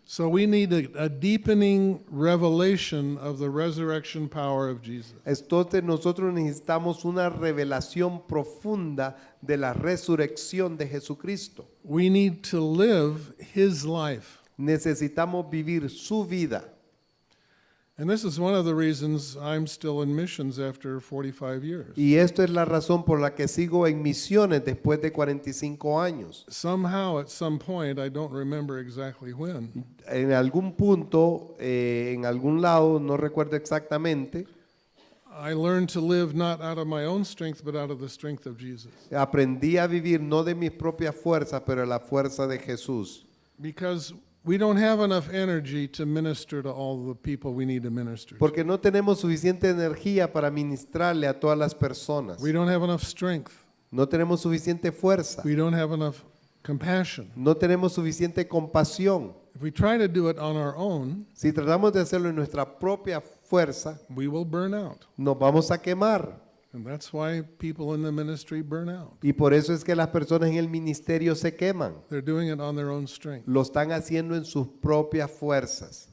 So, we need a, a deepening revelation of the resurrection power of Jesus.
Entonces nosotros necesitamos una revelación profunda de la resurrección de Jesucristo.
We need to live his life.
Necesitamos vivir su vida.
And this is one of the reasons I'm still in missions after 45 years.
Y esto es la razón por la que sigo en misiones después de 45 años.
Somehow, at some point, I don't remember exactly when,
En algún punto, eh, en algún lado, no recuerdo exactamente,
I learned to live not out of my own strength, but out of the strength of Jesus.
aprendí a vivir no de mis propias fuerzas, pero de la fuerza de Jesús.
Because we don't have enough energy to minister to all the people we need to minister to.
Porque no tenemos suficiente energía para ministrarle a todas las personas.
We don't have enough strength.
No tenemos suficiente fuerza.
We don't have enough compassion.
No tenemos suficiente compasión.
If we try to do it on our own,
Si tratamos de hacerlo en nuestra propia fuerza,
we will burn out.
nos vamos a quemar.
And that's why people in the ministry burn out.
Y por eso es que las personas en el ministerio se queman.
They're doing it on their own strength.
Lo están haciendo en sus propias fuerzas.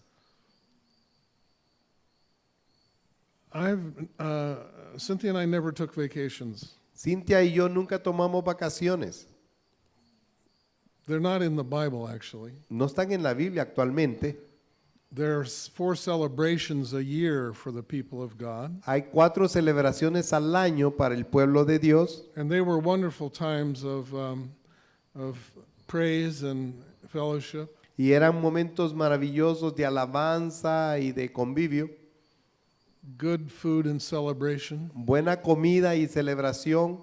I've uh, Cynthia and I never took vacations.
Cintia y yo nunca tomamos vacaciones.
They're not in the Bible, actually.
No están en la Biblia actualmente.
There's four celebrations a year for the people of God,
Hay cuatro celebraciones al año para el pueblo de Dios
and they were wonderful times of um, of praise and fellowship.
y eran momentos maravillosos de alabanza y de convivio,
good food and celebration.
buena comida y celebración.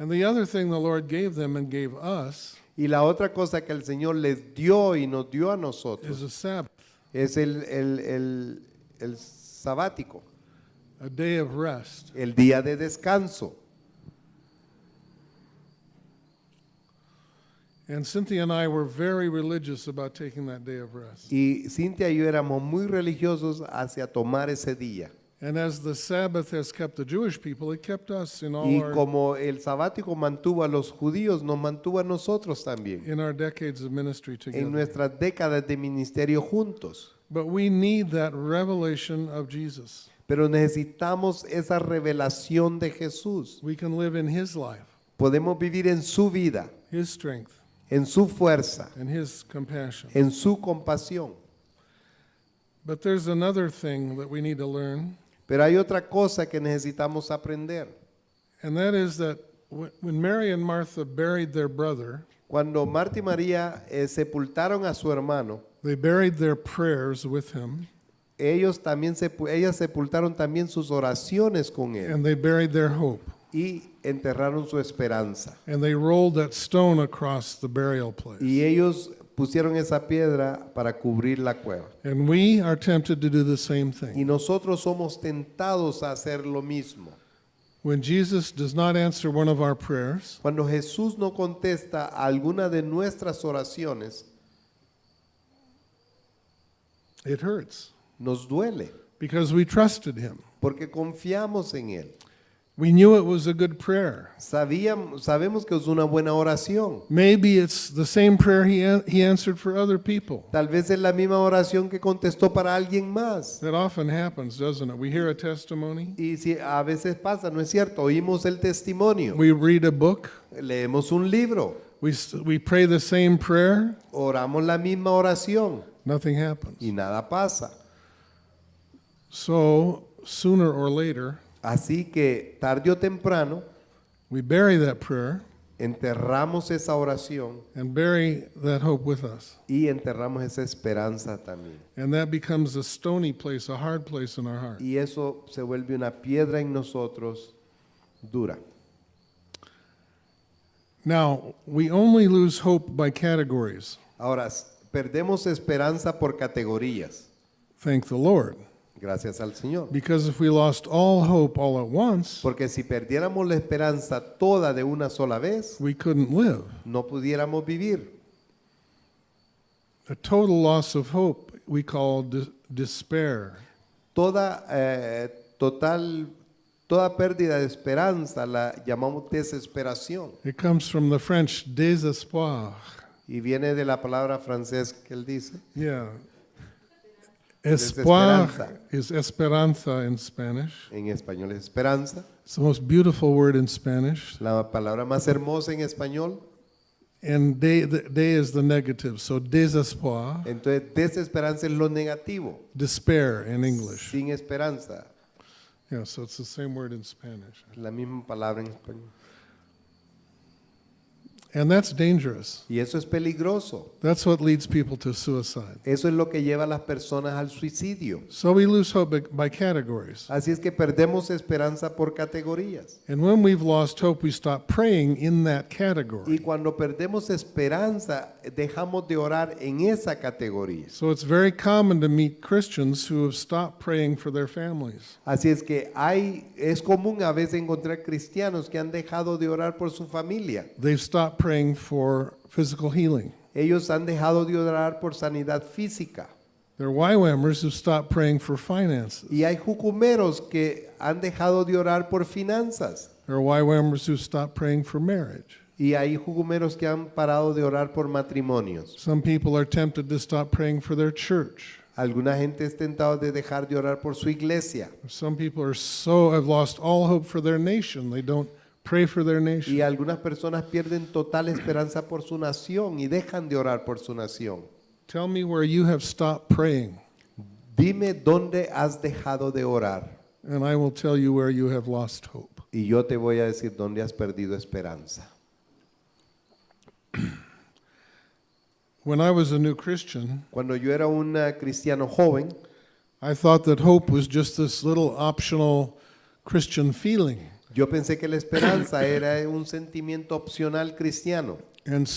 And the other thing the Lord gave them and gave us
Y la otra cosa que el Señor les dio y nos dio a
is
nosotros
a Sabbath,
es el, el, el, el sabático,
a day of rest.
el día de descanso.
And Cynthia and I were very religious about taking that day of rest.
Y Cintia y yo éramos muy religiosos hacia tomar ese día.
And as the Sabbath has kept the Jewish people, it kept us in all
Y
our
como el sabático mantuvo a los judíos, nos mantuvo a nosotros también
in our decades of ministry
en
together.
nuestras décadas de ministerio juntos.
But we need that revelation of Jesus.
Pero necesitamos esa revelación de Jesús.
We can live in his life,
Podemos vivir en su vida,
his strength,
en su fuerza,
and his compassion.
en su compasión.
But there's another thing that we need to learn,
Pero hay otra cosa que necesitamos aprender.
and that is that wh- when Mary and Martha buried their brother,
Cuando Marta y María eh, sepultaron a su hermano,
they buried their prayers with him,
ellos también sepu- ellas sepultaron también sus oraciones con él
and they buried their hope.
y enterraron su esperanza.
And they rolled that stone across the burial place.
Y ellos pusieron esa piedra para cubrir la cueva.
And we are tempted to do the same
Y
thing.
nosotros somos tentados a hacer lo mismo.
When Jesus does not answer one of our prayers,
Cuando Jesús no contesta a alguna de nuestras oraciones,
it hurts
nos duele
because we trusted him.
porque confiamos en Él.
We knew it was a good prayer.
Sabíamos, sabemos que es una buena oración.
Maybe it's the same prayer he, an- he answered for other people.
Tal vez es la misma oración que contestó para alguien más.
That often happens, doesn't it? We hear a testimony,
Y si a veces pasa, ¿no es cierto? Oímos el testimonio,
we read a book,
leemos un libro,
we, we pray the same prayer,
oramos la misma oración
nothing happens.
y nada pasa.
So, sooner or later,
Así que tarde o temprano
we bury that prayer
enterramos esa oración
and bury that hope with us.
y enterramos esa esperanza también.
And that becomes a stony place, a hard place in our heart.
Y eso se vuelve una piedra en nosotros dura.
Now, we only lose hope by categories.
Ahora, perdemos esperanza por categorías,
Thank the Lord.
Gracias al Señor.
Because if we lost all hope all at once,
Porque si perdiéramos la esperanza toda de una sola vez,
we couldn't live.
no pudiéramos vivir.
A total loss of hope we call de- despair.
Toda, eh, total, toda pérdida de esperanza la llamamos desesperación.
It comes from the French désespoir.
Y viene de la palabra francés que él dice.
Yeah. Espoir is esperanza in Spanish.
En español es esperanza.
It's the most beautiful word in Spanish.
La palabra más hermosa en español.
And de, the, de is the negative. So désespoir,
Entonces, desesperanza es lo negativo.
despair in English.
Sin esperanza.
Yeah, so it's the same word in Spanish.
La misma palabra en español.
And that's dangerous.
Y eso es peligroso.
That's what leads people to suicide.
Eso es lo que lleva a las personas al suicidio.
So we lose hope by- categories.
Así es que perdemos esperanza por categorías.
And when we've lost hope, we stop praying in that
Y
category.
cuando perdemos esperanza, dejamos de orar en esa categoría.
So it's very common to meet Christians who have stopped praying for their families.
Así es que hay, es común a veces encontrar cristianos que han dejado de orar por su familia.
They've stopped praying for physical healing.
Ellos han dejado de orar por sanidad física.
There are YWAMers who stopped praying for finances.
Y hay jucumeros que han dejado de orar por finanzas.
There are YWAMers who stopped praying for marriage.
Y hay jucumeros que han parado de orar por matrimonios.
Some people are tempted to stop praying for their church.
Alguna gente es tentado de dejar de orar por su iglesia.
Some people are so have lost all hope for their nation. They don't pray for their nation.
Y algunas personas pierden total esperanza por su nación y dejan de orar por su nación.
Tell me where you have stopped praying,
Dime dónde has dejado de orar
and I will tell you where you have lost hope.
y yo te voy a decir dónde has perdido esperanza.
When I was a new Christian,
Cuando yo era un cristiano joven,
I thought that hope was just this little optional Christian feeling.
Yo pensé que la esperanza era un sentimiento opcional cristiano.
And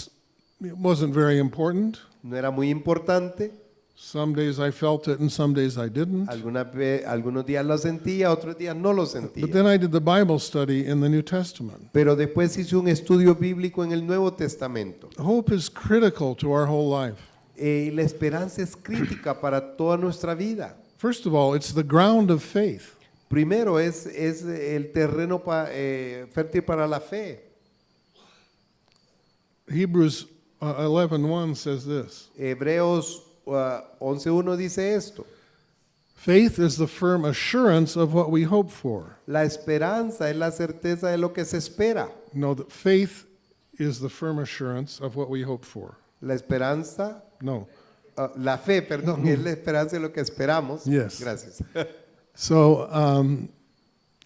it wasn't very important.
No era muy importante.
Some days I felt it and some days I didn't.
Algunos días lo sentía, otros días no lo sentía.
But then I did the Bible study in the New Testament.
Pero después hice un estudio bíblico en el Nuevo Testamento.
Hope is critical to our whole life.
Eh, la esperanza es crítica para toda nuestra vida.
First of all, it's the ground of faith.
Primero es, es el terreno pa- eh, fértil para la fe.
Hebrews uh, 11:1 says this.
Hebreos uh, 11.1 dice esto.
Faith is the firm assurance of what we hope for.
La esperanza es la certeza de lo que se espera.
No, that faith is the firm assurance of what we hope for.
La esperanza,
No.
ah, la fe, perdón, es la esperanza de lo que esperamos.
Yes.
Gracias.
So um,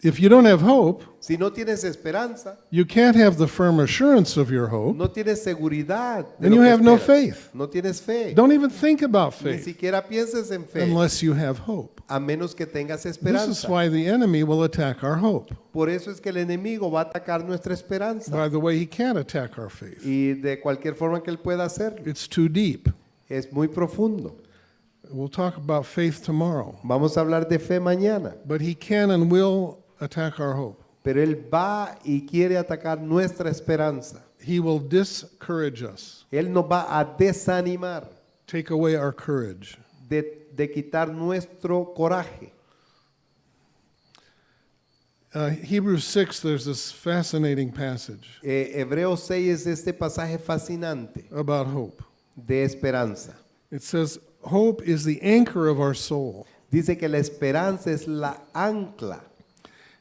if you don't have hope,
si no tienes esperanza,
you can't have the firm assurance of your hope,
no tienes seguridad.
And you have no
esperas.
faith.
No tienes fe.
Don't even think about
Ni
faith
siquiera pienses en fe,
unless you have hope.
a menos que tengas
This is
esperanza.
why the enemy will attack our hope.
Por eso es que el enemigo va a atacar nuestra esperanza.
By the way, he can't attack our faith.
Y de cualquier forma que él pueda hacerlo.
It's too deep.
Es muy profundo.
We'll talk about faith tomorrow.
Vamos a hablar de fe mañana.
But he can and will attack our hope.
Pero él va y quiere atacar nuestra esperanza.
He will discourage us,
Él nos va a desanimar
take away our courage.
de, de quitar nuestro coraje.
Uh, Hebrews 6, there's this fascinating passage
Eh, Hebreos 6 es este pasaje fascinante
about hope.
de esperanza.
It says, Hope is the anchor of our soul.
Dice que la esperanza es la ancla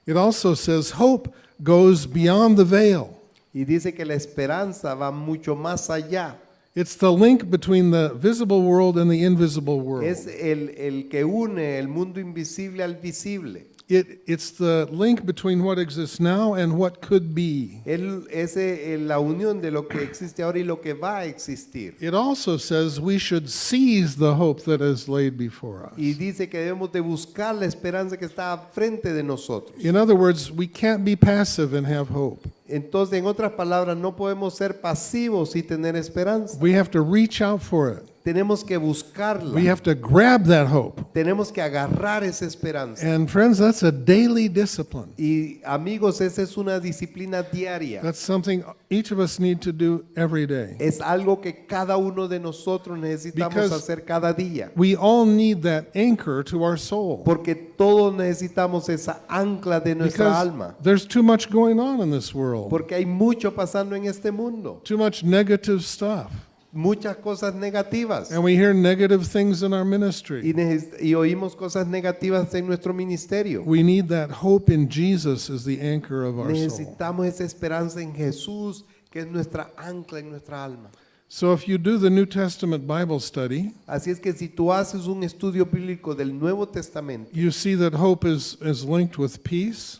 It also says, Hope goes beyond the veil.
y dice que la esperanza va mucho más allá.
It's the link between the visible world and the invisible world.
Es el, el que une el mundo invisible al visible.
It, it's the link between what exists now and what could be.
Él, es la unión de lo que existe ahora y lo que va a existir.
It also says we should seize the hope that is laid before us.
Y dice que debemos de buscar la esperanza que está frente de nosotros.
In other words, we can't be passive and have hope.
Entonces, en otras palabras, no podemos ser pasivos y tener esperanza.
We have to reach out for it.
Tenemos que buscarla.
We have to grab that hope.
Tenemos que agarrar esa esperanza.
And friends, that's a daily discipline.
Y amigos, esa es una disciplina diaria.
That's something each of us need to do every day.
Es algo que cada uno de nosotros necesitamos
Because-
hacer cada día.
We all need that anchor to our soul.
Porque todos necesitamos esa ancla de nuestra
Because
alma.
there's too much going on in this world.
Porque hay mucho pasando en este mundo.
Too much negative stuff.
Muchas cosas negativas.
And we hear negative things in our
Y,
ministry.
neces- y oímos cosas negativas en nuestro ministerio.
We need that hope in Jesus as the anchor of our soul.
Necesitamos esa esperanza en Jesús, que es nuestra ancla en nuestra alma.
So if you do the New Testament Bible study,
Así es que si tú haces un estudio bíblico del Nuevo Testamento,
you see that hope is, is linked with peace,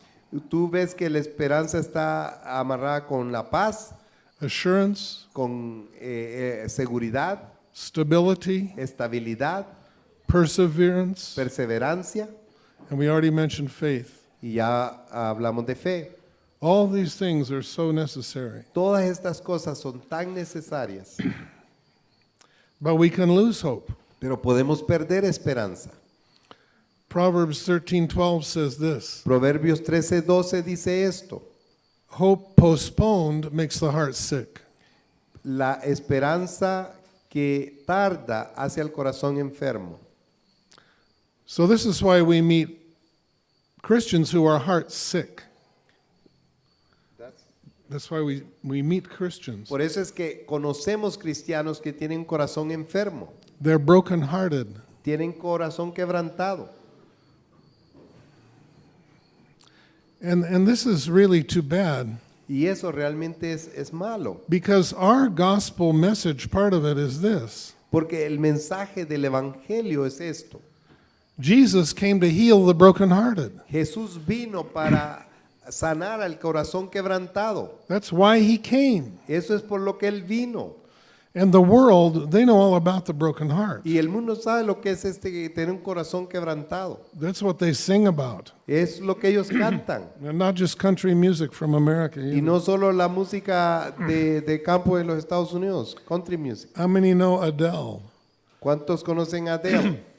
tú ves que la esperanza está amarrada con la paz,
assurance,
con eh, eh, seguridad,
stability,
estabilidad,
perseverance,
perseverancia
and we already mentioned faith.
y ya hablamos de fe.
All these things are so necessary.
Todas estas cosas son tan necesarias,
But we can lose hope.
pero podemos perder esperanza.
Proverbs 13:12 says this,
Proverbios 13:12 dice esto.
Hope postponed makes the heart sick.
La esperanza que tarda hacia el corazón enfermo.
So this is why we meet Christians who are heart sick. That's why we, we meet Christians.
Por eso es que conocemos cristianos que tienen corazón enfermo,
They're brokenhearted.
tienen corazón quebrantado.
And, and this is really too bad
Y eso realmente es, es malo,
because our gospel message, part of it is this
porque el mensaje del Evangelio es esto.
Jesus came to heal the brokenhearted.
Jesús vino para sanar al corazón quebrantado.
That's why he came.
Eso es por lo que Él vino.
And the world, they know all about the broken heart.
Y el mundo sabe lo que es este tener un corazón quebrantado.
That's what they sing about.
Es lo que ellos cantan.
And not just country music from America.
Y no solo la música de, de campo de los Estados Unidos, country music.
How many know Adele?
¿Cuántos conocen a Adele?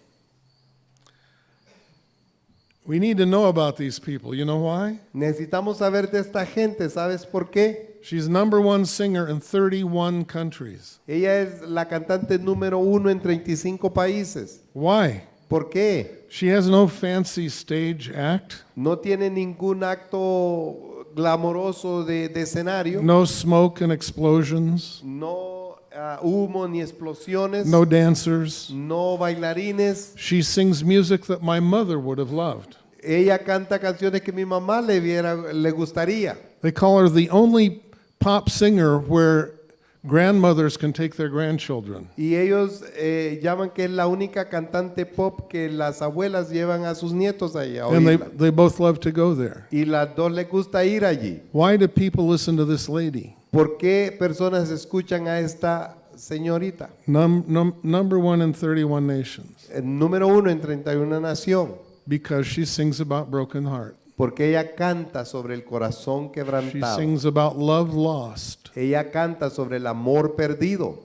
We need to know about these people. You know why?
Necesitamos saber de esta gente, ¿sabes por qué?
She's number one singer in 31 countries.
Ella es la cantante número uno en 35 países.
Why?
¿Por qué?
She has no fancy stage act,
No tiene ningún acto glamoroso de, de escenario,
no smoke and explosions,
no ah, humo ni explosiones,
no dancers.
no bailarines.
She sings music that my mother would have loved.
Ella canta canciones que mi mamá le viera, le gustaría.
They call her the only pop singer where grandmothers can take their grandchildren.
Y ellos eh, llaman que es la única cantante pop que las abuelas llevan a sus nietos ahí a
And they, they both love to go there.
Y las dos les gusta ir allí.
Why do people listen to this lady?
¿Por qué personas escuchan a esta señorita?
Num, num, number one in 31 nations.
El número uno en 31 nación.
Because she sings about broken heart.
Porque ella canta sobre el corazón
She
quebrantado.
sings about love lost
Ella canta sobre el amor perdido.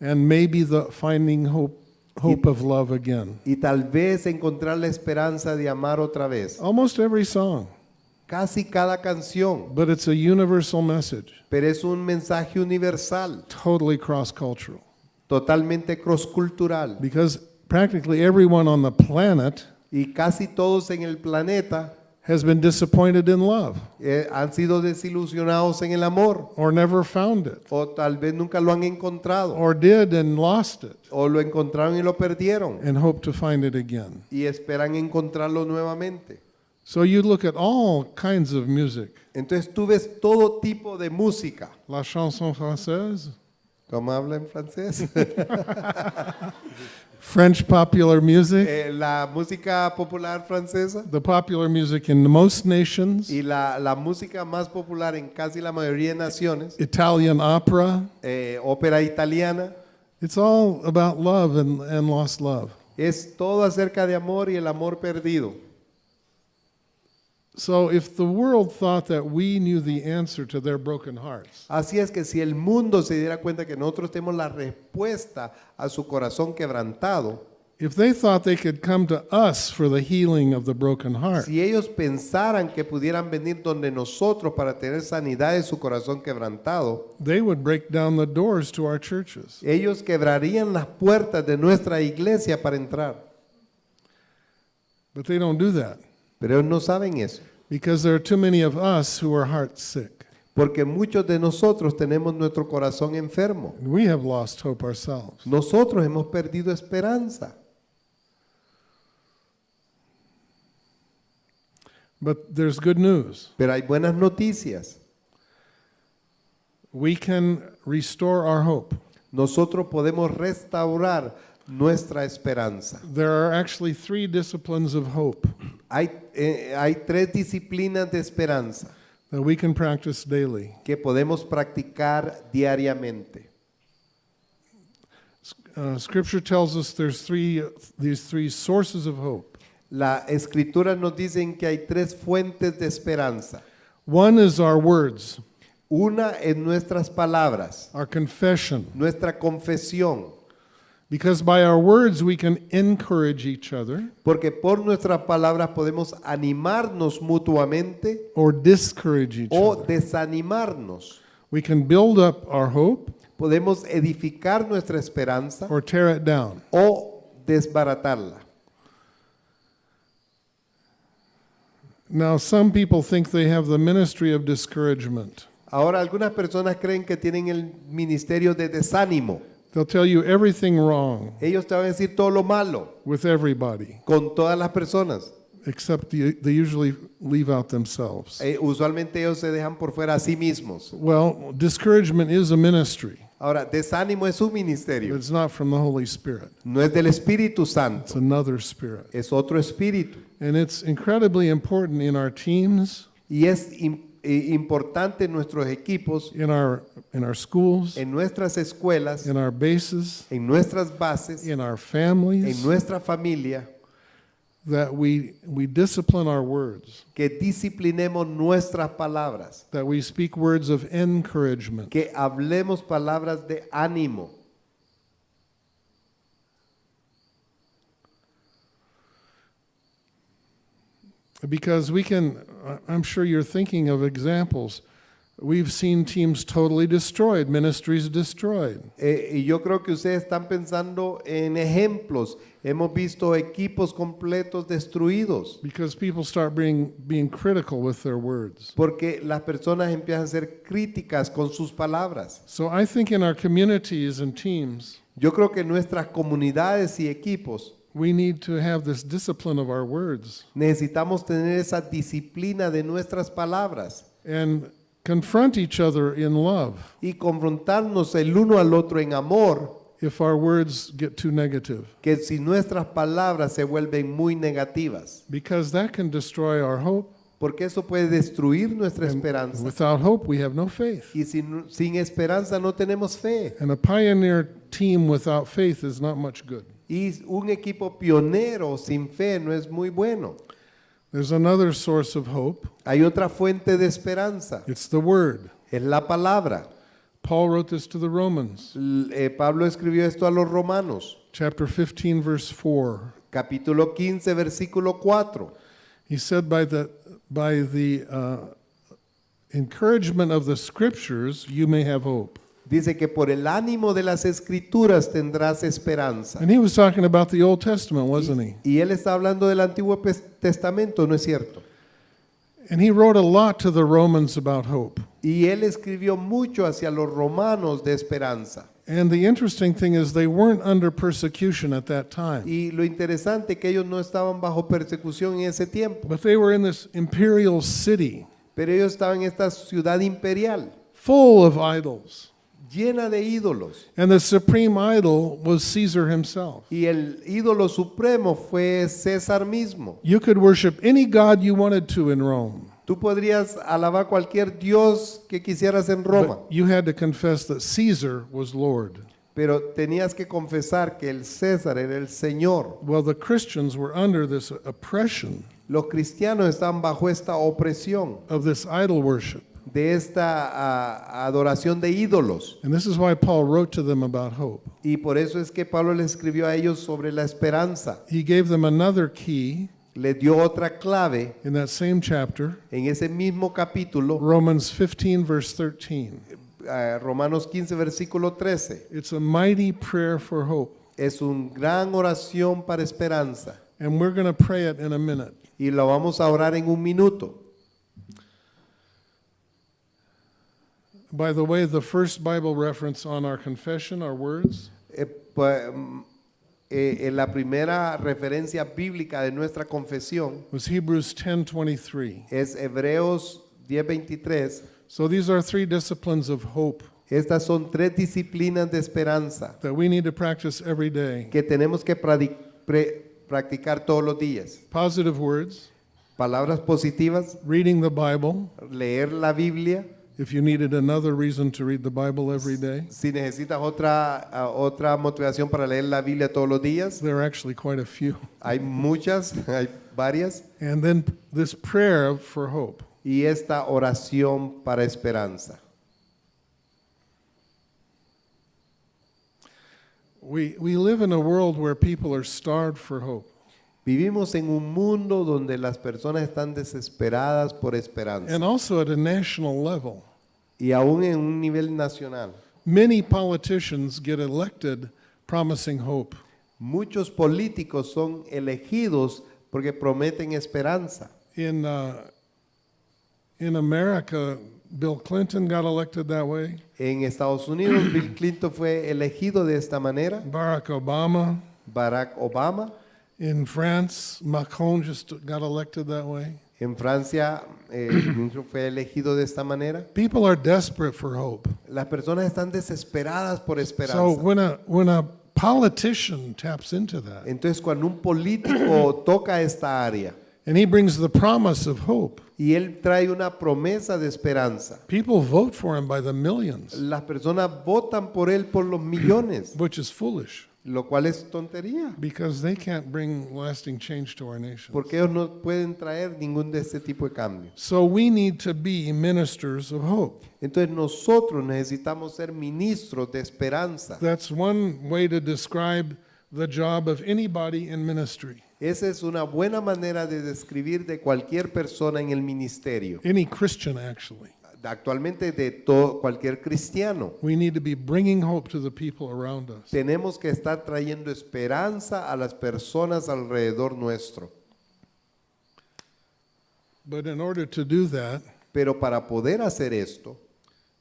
and maybe the finding hope, hope of love again.
Y tal vez encontrar la esperanza de amar otra vez.
Almost every song,
Casi cada canción.
but it's a universal message,
Pero es un mensaje universal.
totally cross cultural.
Totalmente cross-cultural.
Because practically everyone on the planet
Y casi todos en el planeta
has been disappointed in love
eh, han sido desilusionados en el amor.
or never found it
O tal vez nunca lo han encontrado.
or did and lost it
O lo encontraron y lo perdieron.
and hope to find it again.
Y esperan encontrarlo nuevamente.
So you look at all kinds of music.
Entonces tú ves todo tipo de música.
La chanson française,
¿Cómo habla en francés?
French popular music,
Eh, la música popular francesa
the popular music in most nations,
y la, la música más popular en casi la mayoría de naciones,
Italian opera.
eh, ópera italiana,
It's all about love and, and lost love.
es todo acerca de amor y el amor perdido. Así es que si el mundo se diera cuenta que nosotros tenemos la respuesta a su corazón quebrantado,
if they thought they could come to us for the healing of the broken heart,
si ellos pensaran que pudieran venir donde nosotros para tener sanidad de su corazón quebrantado,
they would break down the doors to our churches.
ellos quebrarían las puertas de nuestra iglesia para entrar.
But they don't do that
Pero ellos no saben eso,
because there are too many of us who are heart sick.
porque muchos de nosotros tenemos nuestro corazón enfermo.
And we have lost hope ourselves.
Nosotros hemos perdido esperanza.
But there's good news.
Pero hay buenas noticias.
We can restore our hope.
Nosotros podemos restaurar nuestra esperanza.
There are actually three disciplines of hope
Hay, eh, hay tres disciplinas de esperanza
that we can practice daily.
que podemos practicar diariamente.
Uh, scripture tells us there's three these three sources of hope.
La escritura nos dicen que hay tres fuentes de esperanza.
One is our words,
Una es nuestras palabras,
our confession,
nuestra confesión,
because by our words we can encourage each other
porque por nuestras palabras podemos animarnos mutuamente
or discourage each
o
other.
desanimarnos.
We can build up our hope
Podemos edificar nuestra esperanza
or tear it down.
o desbaratarla.
Now, some people think they have the ministry of discouragement.
Ahora algunas personas creen que tienen el ministerio de desánimo.
They'll tell you everything wrong
Ellos te van a decir todo lo malo
with everybody,
con todas las personas.
except the, they usually leave out themselves.
Eh, usualmente ellos se dejan por fuera a sí mismos.
Well, discouragement is a ministry,
Ahora, desánimo es un
but
ministerio.
it's not from the Holy Spirit.
No es del Espíritu
It's
Santo,
another spirit.
es otro espíritu.
And it's incredibly important in our teams,
Y es im- importante en nuestros equipos,
in our in our schools,
en nuestras escuelas,
in our bases,
en nuestras bases,
in our
en
families
nuestra familia,
that we we discipline our words,
que disciplinemos nuestras palabras,
that we speak words of encouragement.
que hablemos palabras de ánimo.
Because we can, I'm sure you're thinking of examples. We've seen teams totally destroyed, ministries destroyed.
Eh, y yo creo que ustedes están pensando en ejemplos. Hemos visto equipos completos destruidos
Because people start being, being critical with their words.
porque las personas empiezan a ser críticas con sus palabras.
So I think in our communities and teams,
Yo creo que nuestras comunidades y equipos
we need to have this discipline of our words.
necesitamos tener esa disciplina de nuestras palabras.
And confront each other in love
y confrontarnos el uno al otro en amor,
if our words get too negative,
que si nuestras palabras se vuelven muy negativas,
because that can destroy our hope.
porque eso puede destruir nuestra
And
esperanza.
without hope, we have no faith.
Y sin, sin esperanza no tenemos fe.
And a pioneer team without faith is not much good.
Y un equipo pionero sin fe no es muy bueno.
There's another source of hope.
Hay otra fuente de esperanza,
It's the Word.
es la palabra.
Paul wrote this to the Romans,
eh, Pablo escribió esto a los romanos,
chapter 15, verse 4.
capítulo 15, versículo 4.
He said, by the, by the uh, encouragement of the scriptures, you may have hope.
Dice que por el ánimo de las escrituras tendrás esperanza.
And he was talking about the Old Testament, wasn't he?
Y él está hablando del Antiguo Testamento, ¿no es cierto?
And he wrote a lot to the Romans about hope.
Y él escribió mucho hacia los romanos de esperanza.
And the interesting thing is, they weren't under persecution at that time,
Y lo interesante que ellos no estaban bajo persecución en ese tiempo,
but they were in this imperial city
pero ellos estaban en esta ciudad imperial,
full of idols.
Llena de ídolos.
And the supreme idol was Caesar himself.
Y el ídolo supremo fue César mismo.
You could worship any god you wanted to in Rome,
Tú podrías alabar cualquier dios que quisieras en Roma,
but you had to confess that Caesar was Lord.
pero tenías que confesar que el César era el Señor.
Well, the Christians were under this oppression
Los cristianos están bajo esta opresión,
of this idol worship.
De esta adoración de ídolos.
And this is why Paul wrote to them about hope.
Y por eso es que Pablo le escribió a ellos sobre la esperanza.
He gave them another key
Le dio otra clave
in that same chapter,
en ese mismo capítulo,
Romans 15, verse 13.
ah, Romanos 15, versículo 13.
It's a mighty prayer for hope.
Es una gran oración para esperanza.
And we're going to pray it in a minute.
Y lo vamos a orar en un minuto.
By the way, the first Bible reference on our confession, our words,
Eh, pa- mm, eh, en la primera referencia bíblica de nuestra confesión
was Hebrews 10:23.
es Hebreos 10:23.
So these are three disciplines of hope
Estas son tres disciplinas de esperanza
that we need to practice every day.
que tenemos que pradi- pre- practicar todos los días.
Positive words,
Palabras positivas,
reading the Bible.
leer la Biblia.
If you needed another reason to read the Bible every day,
Si necesitas otra, ah, otra motivación para leer la Biblia todos los días,
there are actually quite a few.
hay muchas, hay varias.
And then this prayer for hope.
Y esta oración para esperanza.
We, we live in a world where people are starved for hope.
Vivimos en un mundo donde las personas están desesperadas por esperanza.
And also at a national level.
Y aún en un nivel nacional.
Many politicians get elected promising hope.
Muchos políticos son elegidos porque prometen esperanza.
In, uh, in America, Bill Clinton got elected that way.
En Estados Unidos, Bill Clinton fue elegido de esta manera.
Barack Obama.
Barack Obama.
In France, Macron just got elected that way.
En Francia eh, fue elegido de esta manera.
People are desperate for hope.
Las personas están desesperadas por
So
esperanza.
when a, when a politician taps into that
Entonces, cuando un político toca esta área
and he brings the promise of hope,
y él trae una promesa de esperanza,
people vote for him by the millions,
las personas votan por él por los millones,
which is foolish
lo cual es tontería,
because they can't bring lasting change to our nation.
porque ellos no pueden traer ningún de este tipo de cambio.
So we need to be ministers of hope.
Entonces nosotros necesitamos ser ministros de esperanza.
That's one way to describe the job of anybody in ministry,
Esa es una buena manera de describir de cualquier persona en el ministerio,
any Christian actually.
Actualmente de todo cualquier cristiano.
We need to be bringing hope to the people around us.
Tenemos que estar trayendo esperanza a las personas alrededor nuestro.
But in order to do that,
Pero para poder hacer esto,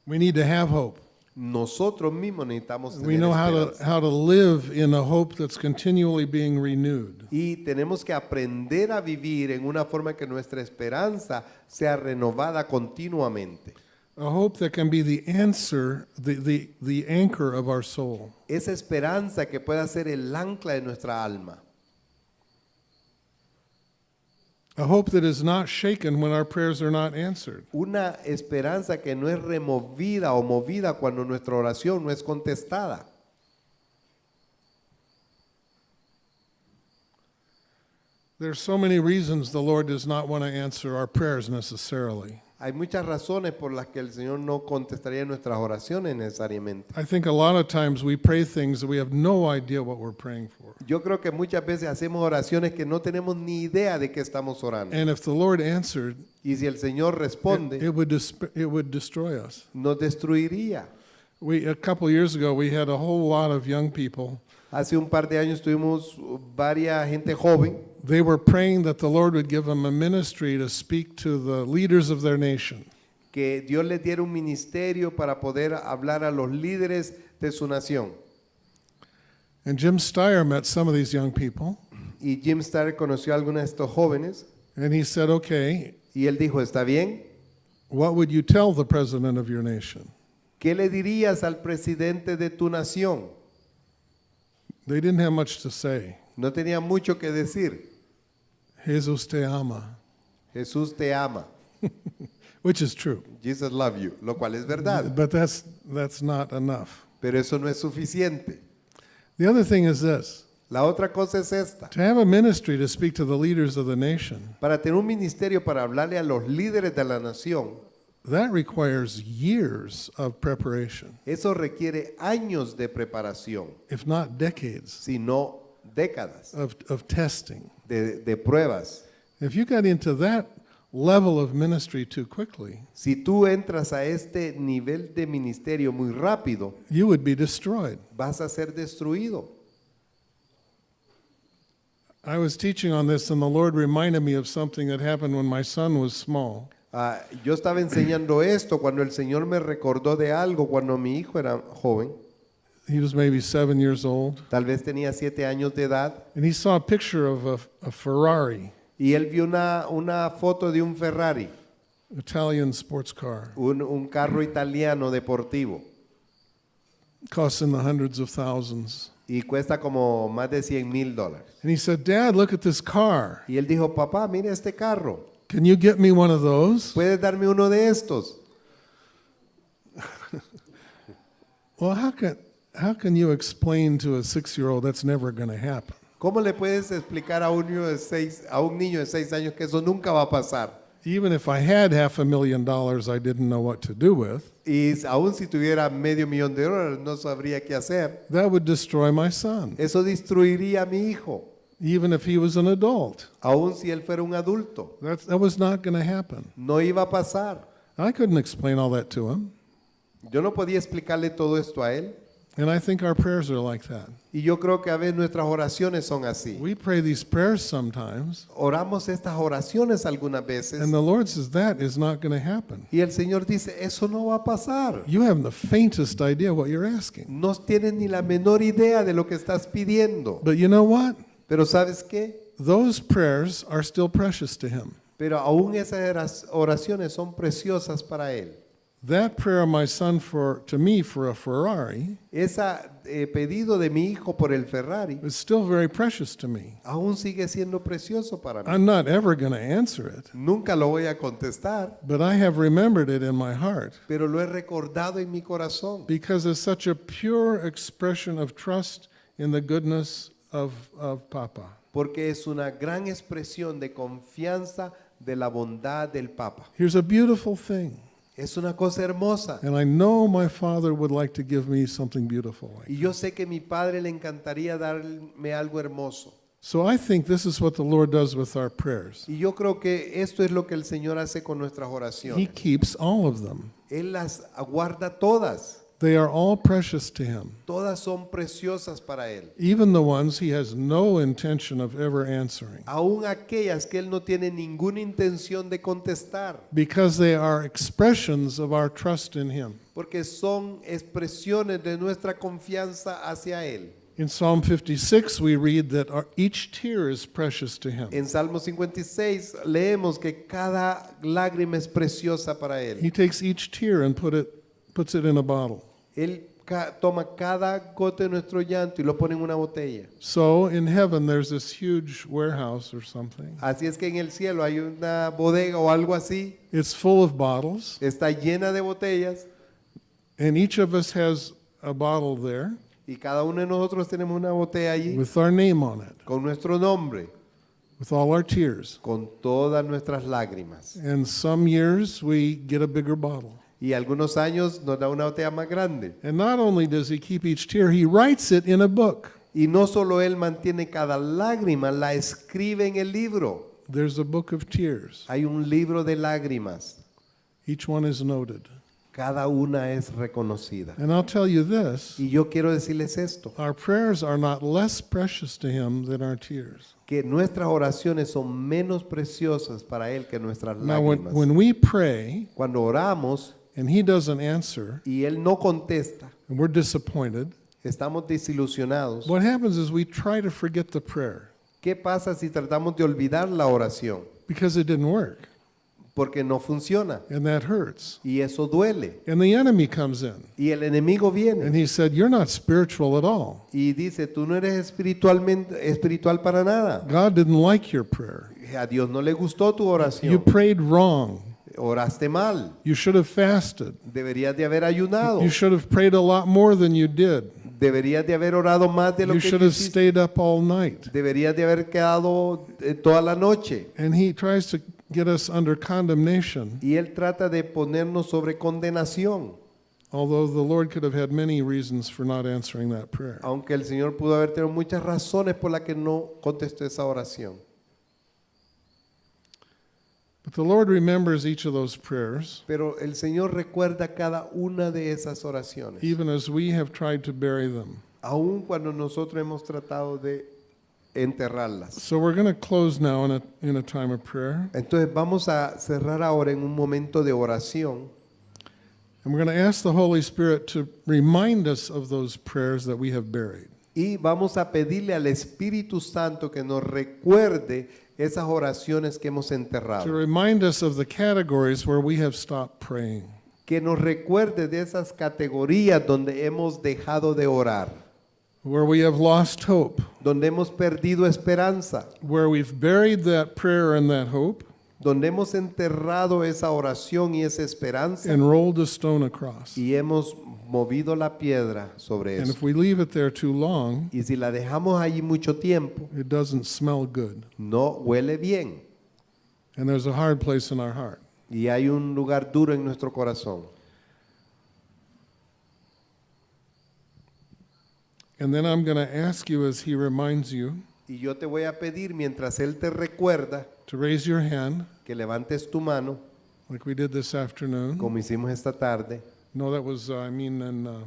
we need to have hope.
Nosotros mismos necesitamos
We
tener
know how to,
esperanza.
how to live in a hope that's continually being renewed.
Y tenemos que aprender a vivir en una forma que nuestra esperanza sea renovada continuamente.
a hope that can be the answer, the, the, the anchor of our soul.
Esa esperanza que pueda ser el ancla de nuestra alma.
A hope that is not shaken when our prayers are not answered.
Una esperanza que no es removida o movida cuando nuestra oración no es contestada.
There's so many reasons the Lord does not want to answer our prayers necessarily.
Hay muchas razones por las que el Señor no contestaría nuestras oraciones necesariamente.
I think a lot of times we pray things that we have no idea what we're praying for.
Yo creo que muchas veces hacemos oraciones que no tenemos ni idea de qué estamos orando.
And if the Lord answered,
Y si el Señor
it,
responde,
it would disp- it would destroy us.
nos destruiría.
We a couple years ago we had a whole lot of young people.
Hace un par de años tuvimos varias gente joven
They were praying that the Lord would give them a ministry to speak to the leaders of their nation.
que Dios les diera un ministerio para poder hablar a los líderes de su nación.
And Jim Steyer met some of these young people,
Y Jim Starr conoció a algunos de estos jóvenes
and he said, "Okay,
y él dijo, está bien,
what would you tell the president of your nation?"
¿qué le dirías al presidente de tu nación?
They didn't have much to say.
No tenía mucho que decir.
Jesus te ama,
Jesús te ama.
which is true.
Jesus love you, lo cual es verdad.
But that's that's not enough.
Pero eso no es suficiente.
The other thing is this:
La otra cosa es esta.
to have a ministry to speak to the leaders of the nation,
Para tener un ministerio para hablarle a los líderes de la nación,
that requires years of preparation,
eso requiere años de preparación,
if not decades,
sino décadas
of, of testing.
de, de pruebas.
If you got into that level of ministry too quickly,
Si tú entras a este nivel de ministerio muy rápido,
you would be destroyed.
vas a ser destruido.
I was teaching on this, and the Lord reminded me of something that happened when my son was small.
Ah, yo estaba enseñando esto cuando el Señor me recordó de algo cuando mi hijo era joven,
He was maybe seven years old,
tal vez tenía siete años de edad,
and he saw a picture of a, a Ferrari,
y él vio una, una foto de un Ferrari,
Italian sports car,
un, un carro italiano deportivo,
costs in the hundreds of thousands.
y cuesta como más de 100 mil dólares.
And he said, Dad, look at this car.
Y él dijo, papá, mire este carro,
Can you get me one of those?
¿puedes darme uno de estos?
Well, how can, how can you explain to a six year old that's never going to happen?
¿Cómo le puedes explicar a un niño de seis, a un niño de seis años que eso nunca va a pasar?
Even if I had half a million dollars I didn't know what to do with,
Y aún si tuviera medio millón de dólares, no sabría qué hacer.
that would destroy my son,
Eso destruiría a mi hijo,
even if he was an adult.
aún si él fuera un adulto.
That, that was not going to happen.
No iba a pasar.
I couldn't explain all that to him.
Yo no podía explicarle todo esto a él.
And I think our prayers are like that.
Y yo creo que a veces nuestras oraciones son así.
We pray these prayers sometimes,
Oramos estas oraciones algunas veces
and the Lord says that is not going to happen.
y el Señor dice, eso no va a pasar.
You haven't the faintest idea what you're asking.
No tienes ni la menor idea de lo que estás pidiendo.
But you know what?
Pero ¿sabes qué?
Those prayers are still precious to Him.
Pero aún esas oraciones son preciosas para Él.
That prayer of my son for to me for a Ferrari
Ese eh, pedido de mi hijo por el Ferrari
is still very precious to me.
aún sigue siendo precioso para mí.
I'm not ever going to answer it,
Nunca lo voy a contestar,
but I have remembered it in my heart
pero lo he recordado en mi corazón
because it's such a pure expression of trust in the goodness of, of Papa.
porque es una gran expresión de confianza de la bondad del Papa.
Here's a beautiful thing,
Es una cosa hermosa.
and I know my father would like to give me something beautiful. Like
Y yo sé que mi padre le encantaría darme algo hermoso.
So I think this is what the Lord does with our prayers.
Y yo creo que esto es lo que el Señor hace con nuestras
He
oraciones.
keeps all of them.
Él las aguarda todas.
They are all precious to him,
Todas son preciosas para Él.
even the ones he has no intention of ever answering,
Aún aquellas que Él no tiene ninguna intención de contestar.
because they are expressions of our trust in him.
Porque son expresiones de nuestra confianza hacia Él.
In Psalm 56, we read that our, each tear is precious to him.
En Salmo 56 leemos que cada lágrima es preciosa para Él.
He takes each tear and put it, puts it in a bottle.
Él ca- toma cada gota de nuestro llanto y lo pone en una botella.
So in heaven, there's this huge warehouse or something.
Así es que en el cielo hay una bodega o algo así,
It's full of bottles,
está llena de botellas
and each of us has a bottle there
y cada uno de nosotros tenemos una botella allí
with our name on it,
con nuestro nombre,
with all our tears.
con todas nuestras lágrimas.
And some years we get a bigger bottle.
Y algunos años nos da una botella más grande.
And not only does he keep each tear, he writes it in a book.
Y no solo Él mantiene cada lágrima, la escribe en el libro.
There's a book of tears.
Hay un libro de lágrimas.
Each one is noted.
Cada una es reconocida.
And I'll tell you this
Y yo quiero decirles esto,
our prayers are not less precious to him than our tears.
que nuestras oraciones son menos preciosas para Él que nuestras
Now, when,
lágrimas.
when we pray
Cuando oramos
and he doesn't answer
y Él no contesta,
and we're disappointed,
estamos desilusionados.
what happens is we try to forget the prayer
¿Qué pasa si tratamos de olvidar la oración?
because it didn't work.
Porque no funciona
And that hurts.
y eso duele.
And the enemy comes in
Y el enemigo viene
and he said, You're not spiritual at all.
y dice, tú no eres espiritualmente espiritual para nada.
God didn't like your prayer.
A Dios no le gustó tu
You
oración.
prayed wrong.
Oraste mal.
You should have fasted.
Deberías de haber ayunado.
You should have prayed a lot more than you did.
Deberías de haber orado más de lo
You
que
should have stayed up all night.
Deberías de haber quedado eh, toda la noche.
And he tries to get us under condemnation,
Y Él trata de ponernos sobre condenación.
although the Lord could have had many reasons for not answering that prayer.
Aunque el Señor pudo haber tenido muchas razones por las que no contestó esa oración.
But the Lord remembers each of those prayers,
Pero el Señor recuerda cada una de esas oraciones.
even as we have tried to bury them.
Aun cuando nosotros hemos tratado de enterrarlas.
So we're going to close now in a, in a time of prayer.
Entonces vamos a cerrar ahora en un momento de oración.
And we're going to ask the Holy Spirit to remind us of those prayers that we have buried.
Y vamos a pedirle al Espíritu Santo que nos recuerde esas oraciones que hemos
To
enterrado.
remind us of the categories where we have stopped praying.
Que nos recuerde de esas categorías donde hemos dejado de orar,
Where we have lost hope.
donde hemos perdido esperanza,
Where we've buried that prayer and that hope
donde hemos enterrado esa oración y esa esperanza
and rolled a stone across.
y hemos movido la piedra sobre
And
eso.
if we leave it there too long,
Y si la dejamos allí mucho tiempo,
it doesn't smell good.
no huele bien
And there's a hard place in our heart.
y hay un lugar duro en nuestro corazón.
And then I'm going to ask you as he reminds you
Y yo te voy a pedir, mientras Él te recuerda,
to raise your hand,
que levantes tu mano,
like we did this afternoon.
como hicimos esta tarde,
No, that was, uh, I mean, in uh,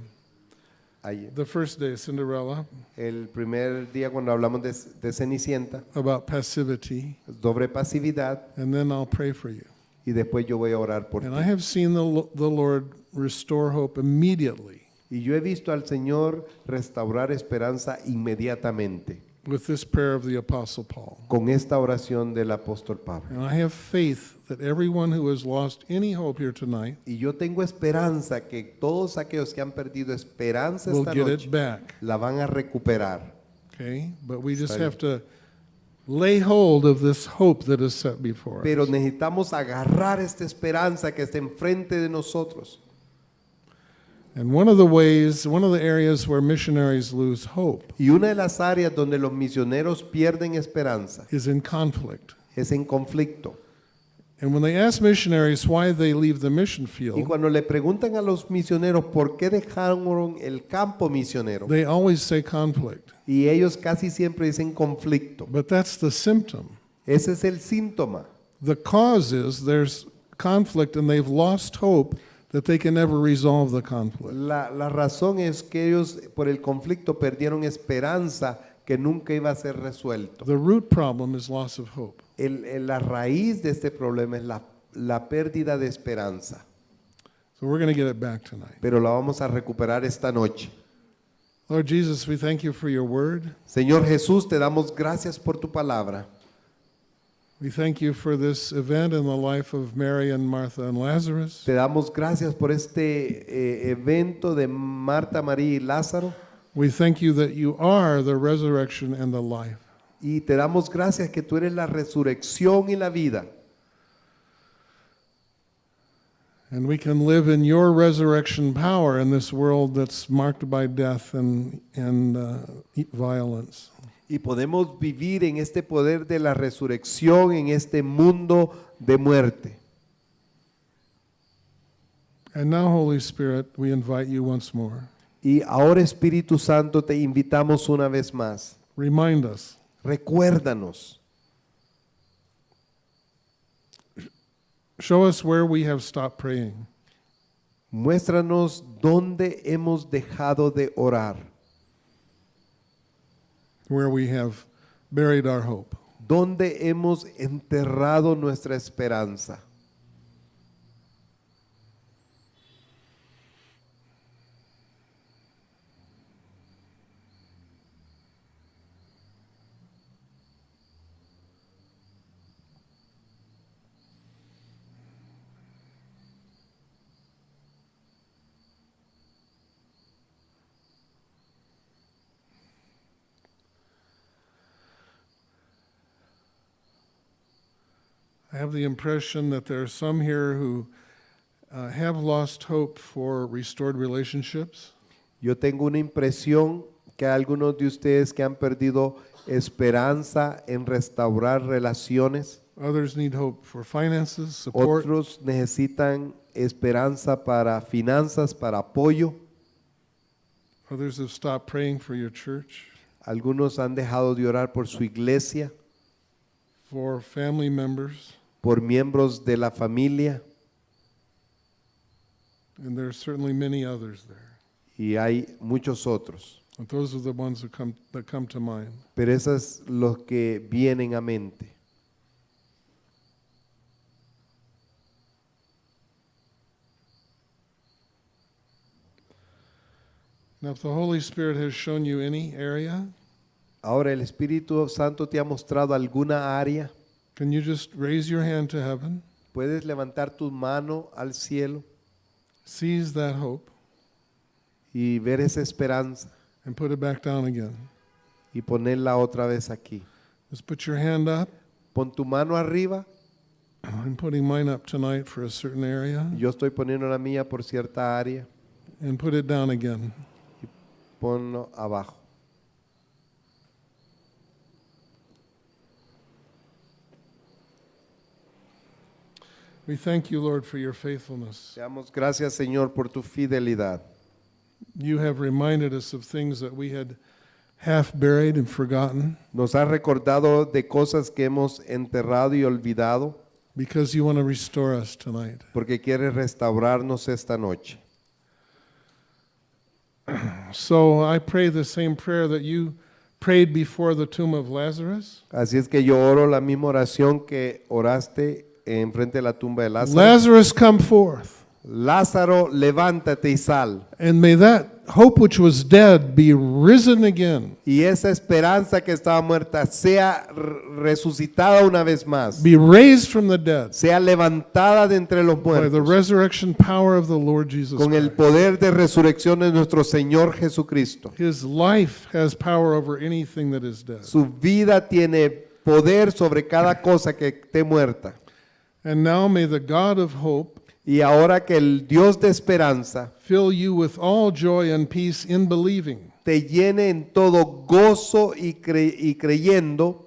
ayer,
the first day, Cinderella,
el primer día cuando hablamos de, de Cenicienta,
about passivity.
sobre pasividad,
And then I'll pray for you.
y después yo voy a orar por ti.
And I have seen the, Lo- the Lord restore hope immediately
Y yo he visto al Señor restaurar esperanza inmediatamente
with this prayer of the Apostle Paul.
con esta oración del apóstol Pablo.
And I have faith that everyone who has lost any hope here tonight
Y yo tengo esperanza que todos aquellos que han perdido esperanza
will
esta
get
noche
it back.
la van a recuperar.
Okay? But we just
Está
have to lay hold of this hope that is set before
Pero
us.
necesitamos agarrar esta esperanza que está enfrente de nosotros. Y una de las áreas donde los misioneros pierden esperanza
is in conflict.
es en conflicto.
And when they ask missionaries why they leave the mission
Y
field,
cuando le preguntan a los misioneros por qué dejaron el campo misionero,
they always say conflict.
y ellos casi siempre dicen conflicto.
But that's the symptom.
Ese es el síntoma.
The cause is there's conflict and they've lost hope that they can never resolve the conflict.
La, la razón es que ellos por el conflicto perdieron esperanza que nunca iba a ser resuelto.
The root problem is loss of hope.
El- el- la raíz de este problema es la, la pérdida de esperanza,
So we're going to get it back tonight.
pero la vamos a recuperar esta noche.
Lord Jesus, we thank you for your word.
Señor Jesús, te damos gracias por tu palabra.
We thank you for this event in the life of Mary and Martha and Lazarus.
Te damos gracias por este eh, evento de Marta, María y Lázaro.
We thank you that you are the resurrection and the life.
Y te damos gracias que tú eres la resurrección y la vida.
And we can live in your resurrection power in this world that's marked by death and, and uh, violence.
Y podemos vivir en este poder de la resurrección en este mundo de muerte.
And now, Holy Spirit, we invite you once more.
Y ahora Espíritu Santo te invitamos una vez más.
Remind us,
Recuérdanos,
show us where we have stopped praying.
muéstranos dónde hemos dejado de orar,
where we have buried our hope.
dónde hemos enterrado nuestra esperanza.
I have the impression that there are some here who uh, have lost hope for restored relationships.
Yo tengo una impresión que algunos de ustedes que han perdido esperanza en restaurar relaciones.
Others need hope for finances, support.
Otros necesitan esperanza para finanzas, para apoyo.
Others have stopped praying for your church,
Algunos han dejado de orar por su iglesia,
for family members,
por miembros de la familia
and there are certainly many others there.
y hay muchos otros.
Those are the ones that come, that come to mind.
Pero esos es los que vienen a mente.
Now, if the Holy Spirit has shown you any area,
Ahora el Espíritu Santo te ha mostrado alguna área.
Can you just raise your hand to heaven,
Puedes levantar tu mano al cielo
seize that hope,
y ver esa esperanza
and put it back down again?
y ponerla otra vez aquí.
Just put your hand up.
Pon tu mano arriba.
I'm putting mine up tonight for a certain area,
Yo estoy poniendo la mía por cierta área.
and put it down again.
Ponlo abajo.
We thank you, Lord, for your faithfulness.
Te damos gracias, Señor, por tu fidelidad.
You have reminded us of things that we had half buried and forgotten
Nos has recordado de cosas que hemos enterrado y olvidado
because you want to restore us tonight.
porque quieres restaurarnos esta noche.
So I pray the same prayer that you prayed before the tomb of Lazarus.
Así es que yo oro la misma oración que oraste en frente de la tumba de Lázaro.
Lazarus, come forth.
Lázaro, levántate y sal.
And may that hope which was dead be risen again,
Y esa esperanza que estaba muerta sea resucitada una vez más.
be raised from the dead
Sea levantada de entre los
by the
muertos.
resurrection power of the Lord Jesus
Con el poder de resurrección de nuestro Señor Jesucristo.
His life has power over anything that is dead.
Su vida tiene poder sobre cada cosa que esté muerta.
And now may the God of hope
Y ahora que el Dios de esperanza
fill you with all joy and peace in believing,
te llene en todo gozo y, cre- y creyendo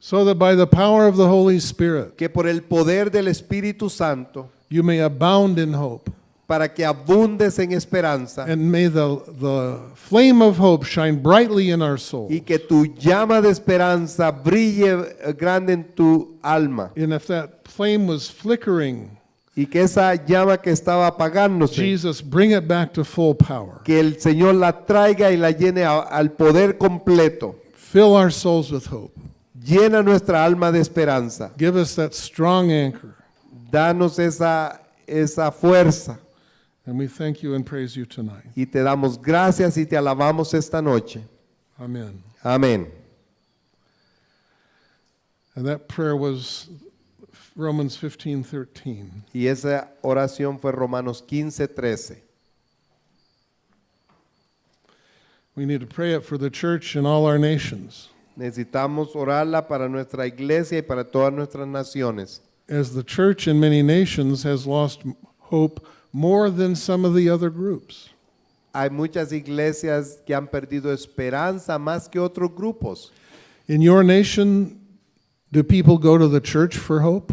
so that by the power of the Holy Spirit
que por el poder del Espíritu Santo,
you may abound in hope.
Para que abundes en esperanza
And may the, the flame of hope shine brightly in our soul.
y que tu llama de esperanza brille eh, grande en tu alma
And if that flame was flickering,
y que esa llama que estaba apagándose,
Jesus, bring it back to full power.
que el Señor la traiga y la llene a- al poder completo.
Fill our souls with hope.
Llena nuestra alma de esperanza.
Give us that strong anchor.
Danos esa, esa fuerza
And we thank you and praise you tonight.
Y te damos gracias y te alabamos esta noche.
Amen.
Amén.
And that prayer was Romans 15 13.
Y esa oración fue Romanos 15, 13.
We need to pray it for the church and all our nations.
Necesitamos orarla para nuestra iglesia y para todas nuestras naciones.
As the church in many nations has lost hope more than some of the other groups.
Hay muchas iglesias que han perdido esperanza más que otros grupos.
In your nation, do people go to the church for hope?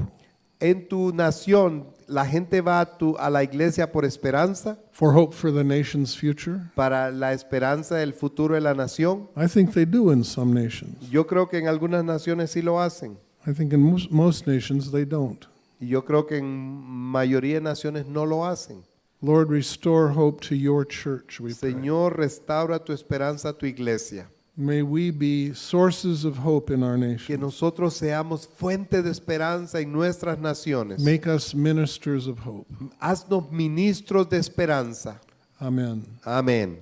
En tu nación, la gente va a, tu- a la iglesia por esperanza,
For hope for the nation's future?
para la esperanza del futuro de la nación.
I think they do in some nations.
Yo creo que en algunas naciones sí lo hacen.
I think in most, most nations they don't.
Y yo creo que en mayoría de naciones no lo hacen.
Lord, restore hope to your church, we pray.
Señor, restaura tu esperanza a tu iglesia.
May we be sources of hope in our
Que
nation.
nosotros seamos fuente de esperanza en nuestras naciones.
Make us ministers of hope.
Haznos ministros de esperanza.
Amen.
Amén.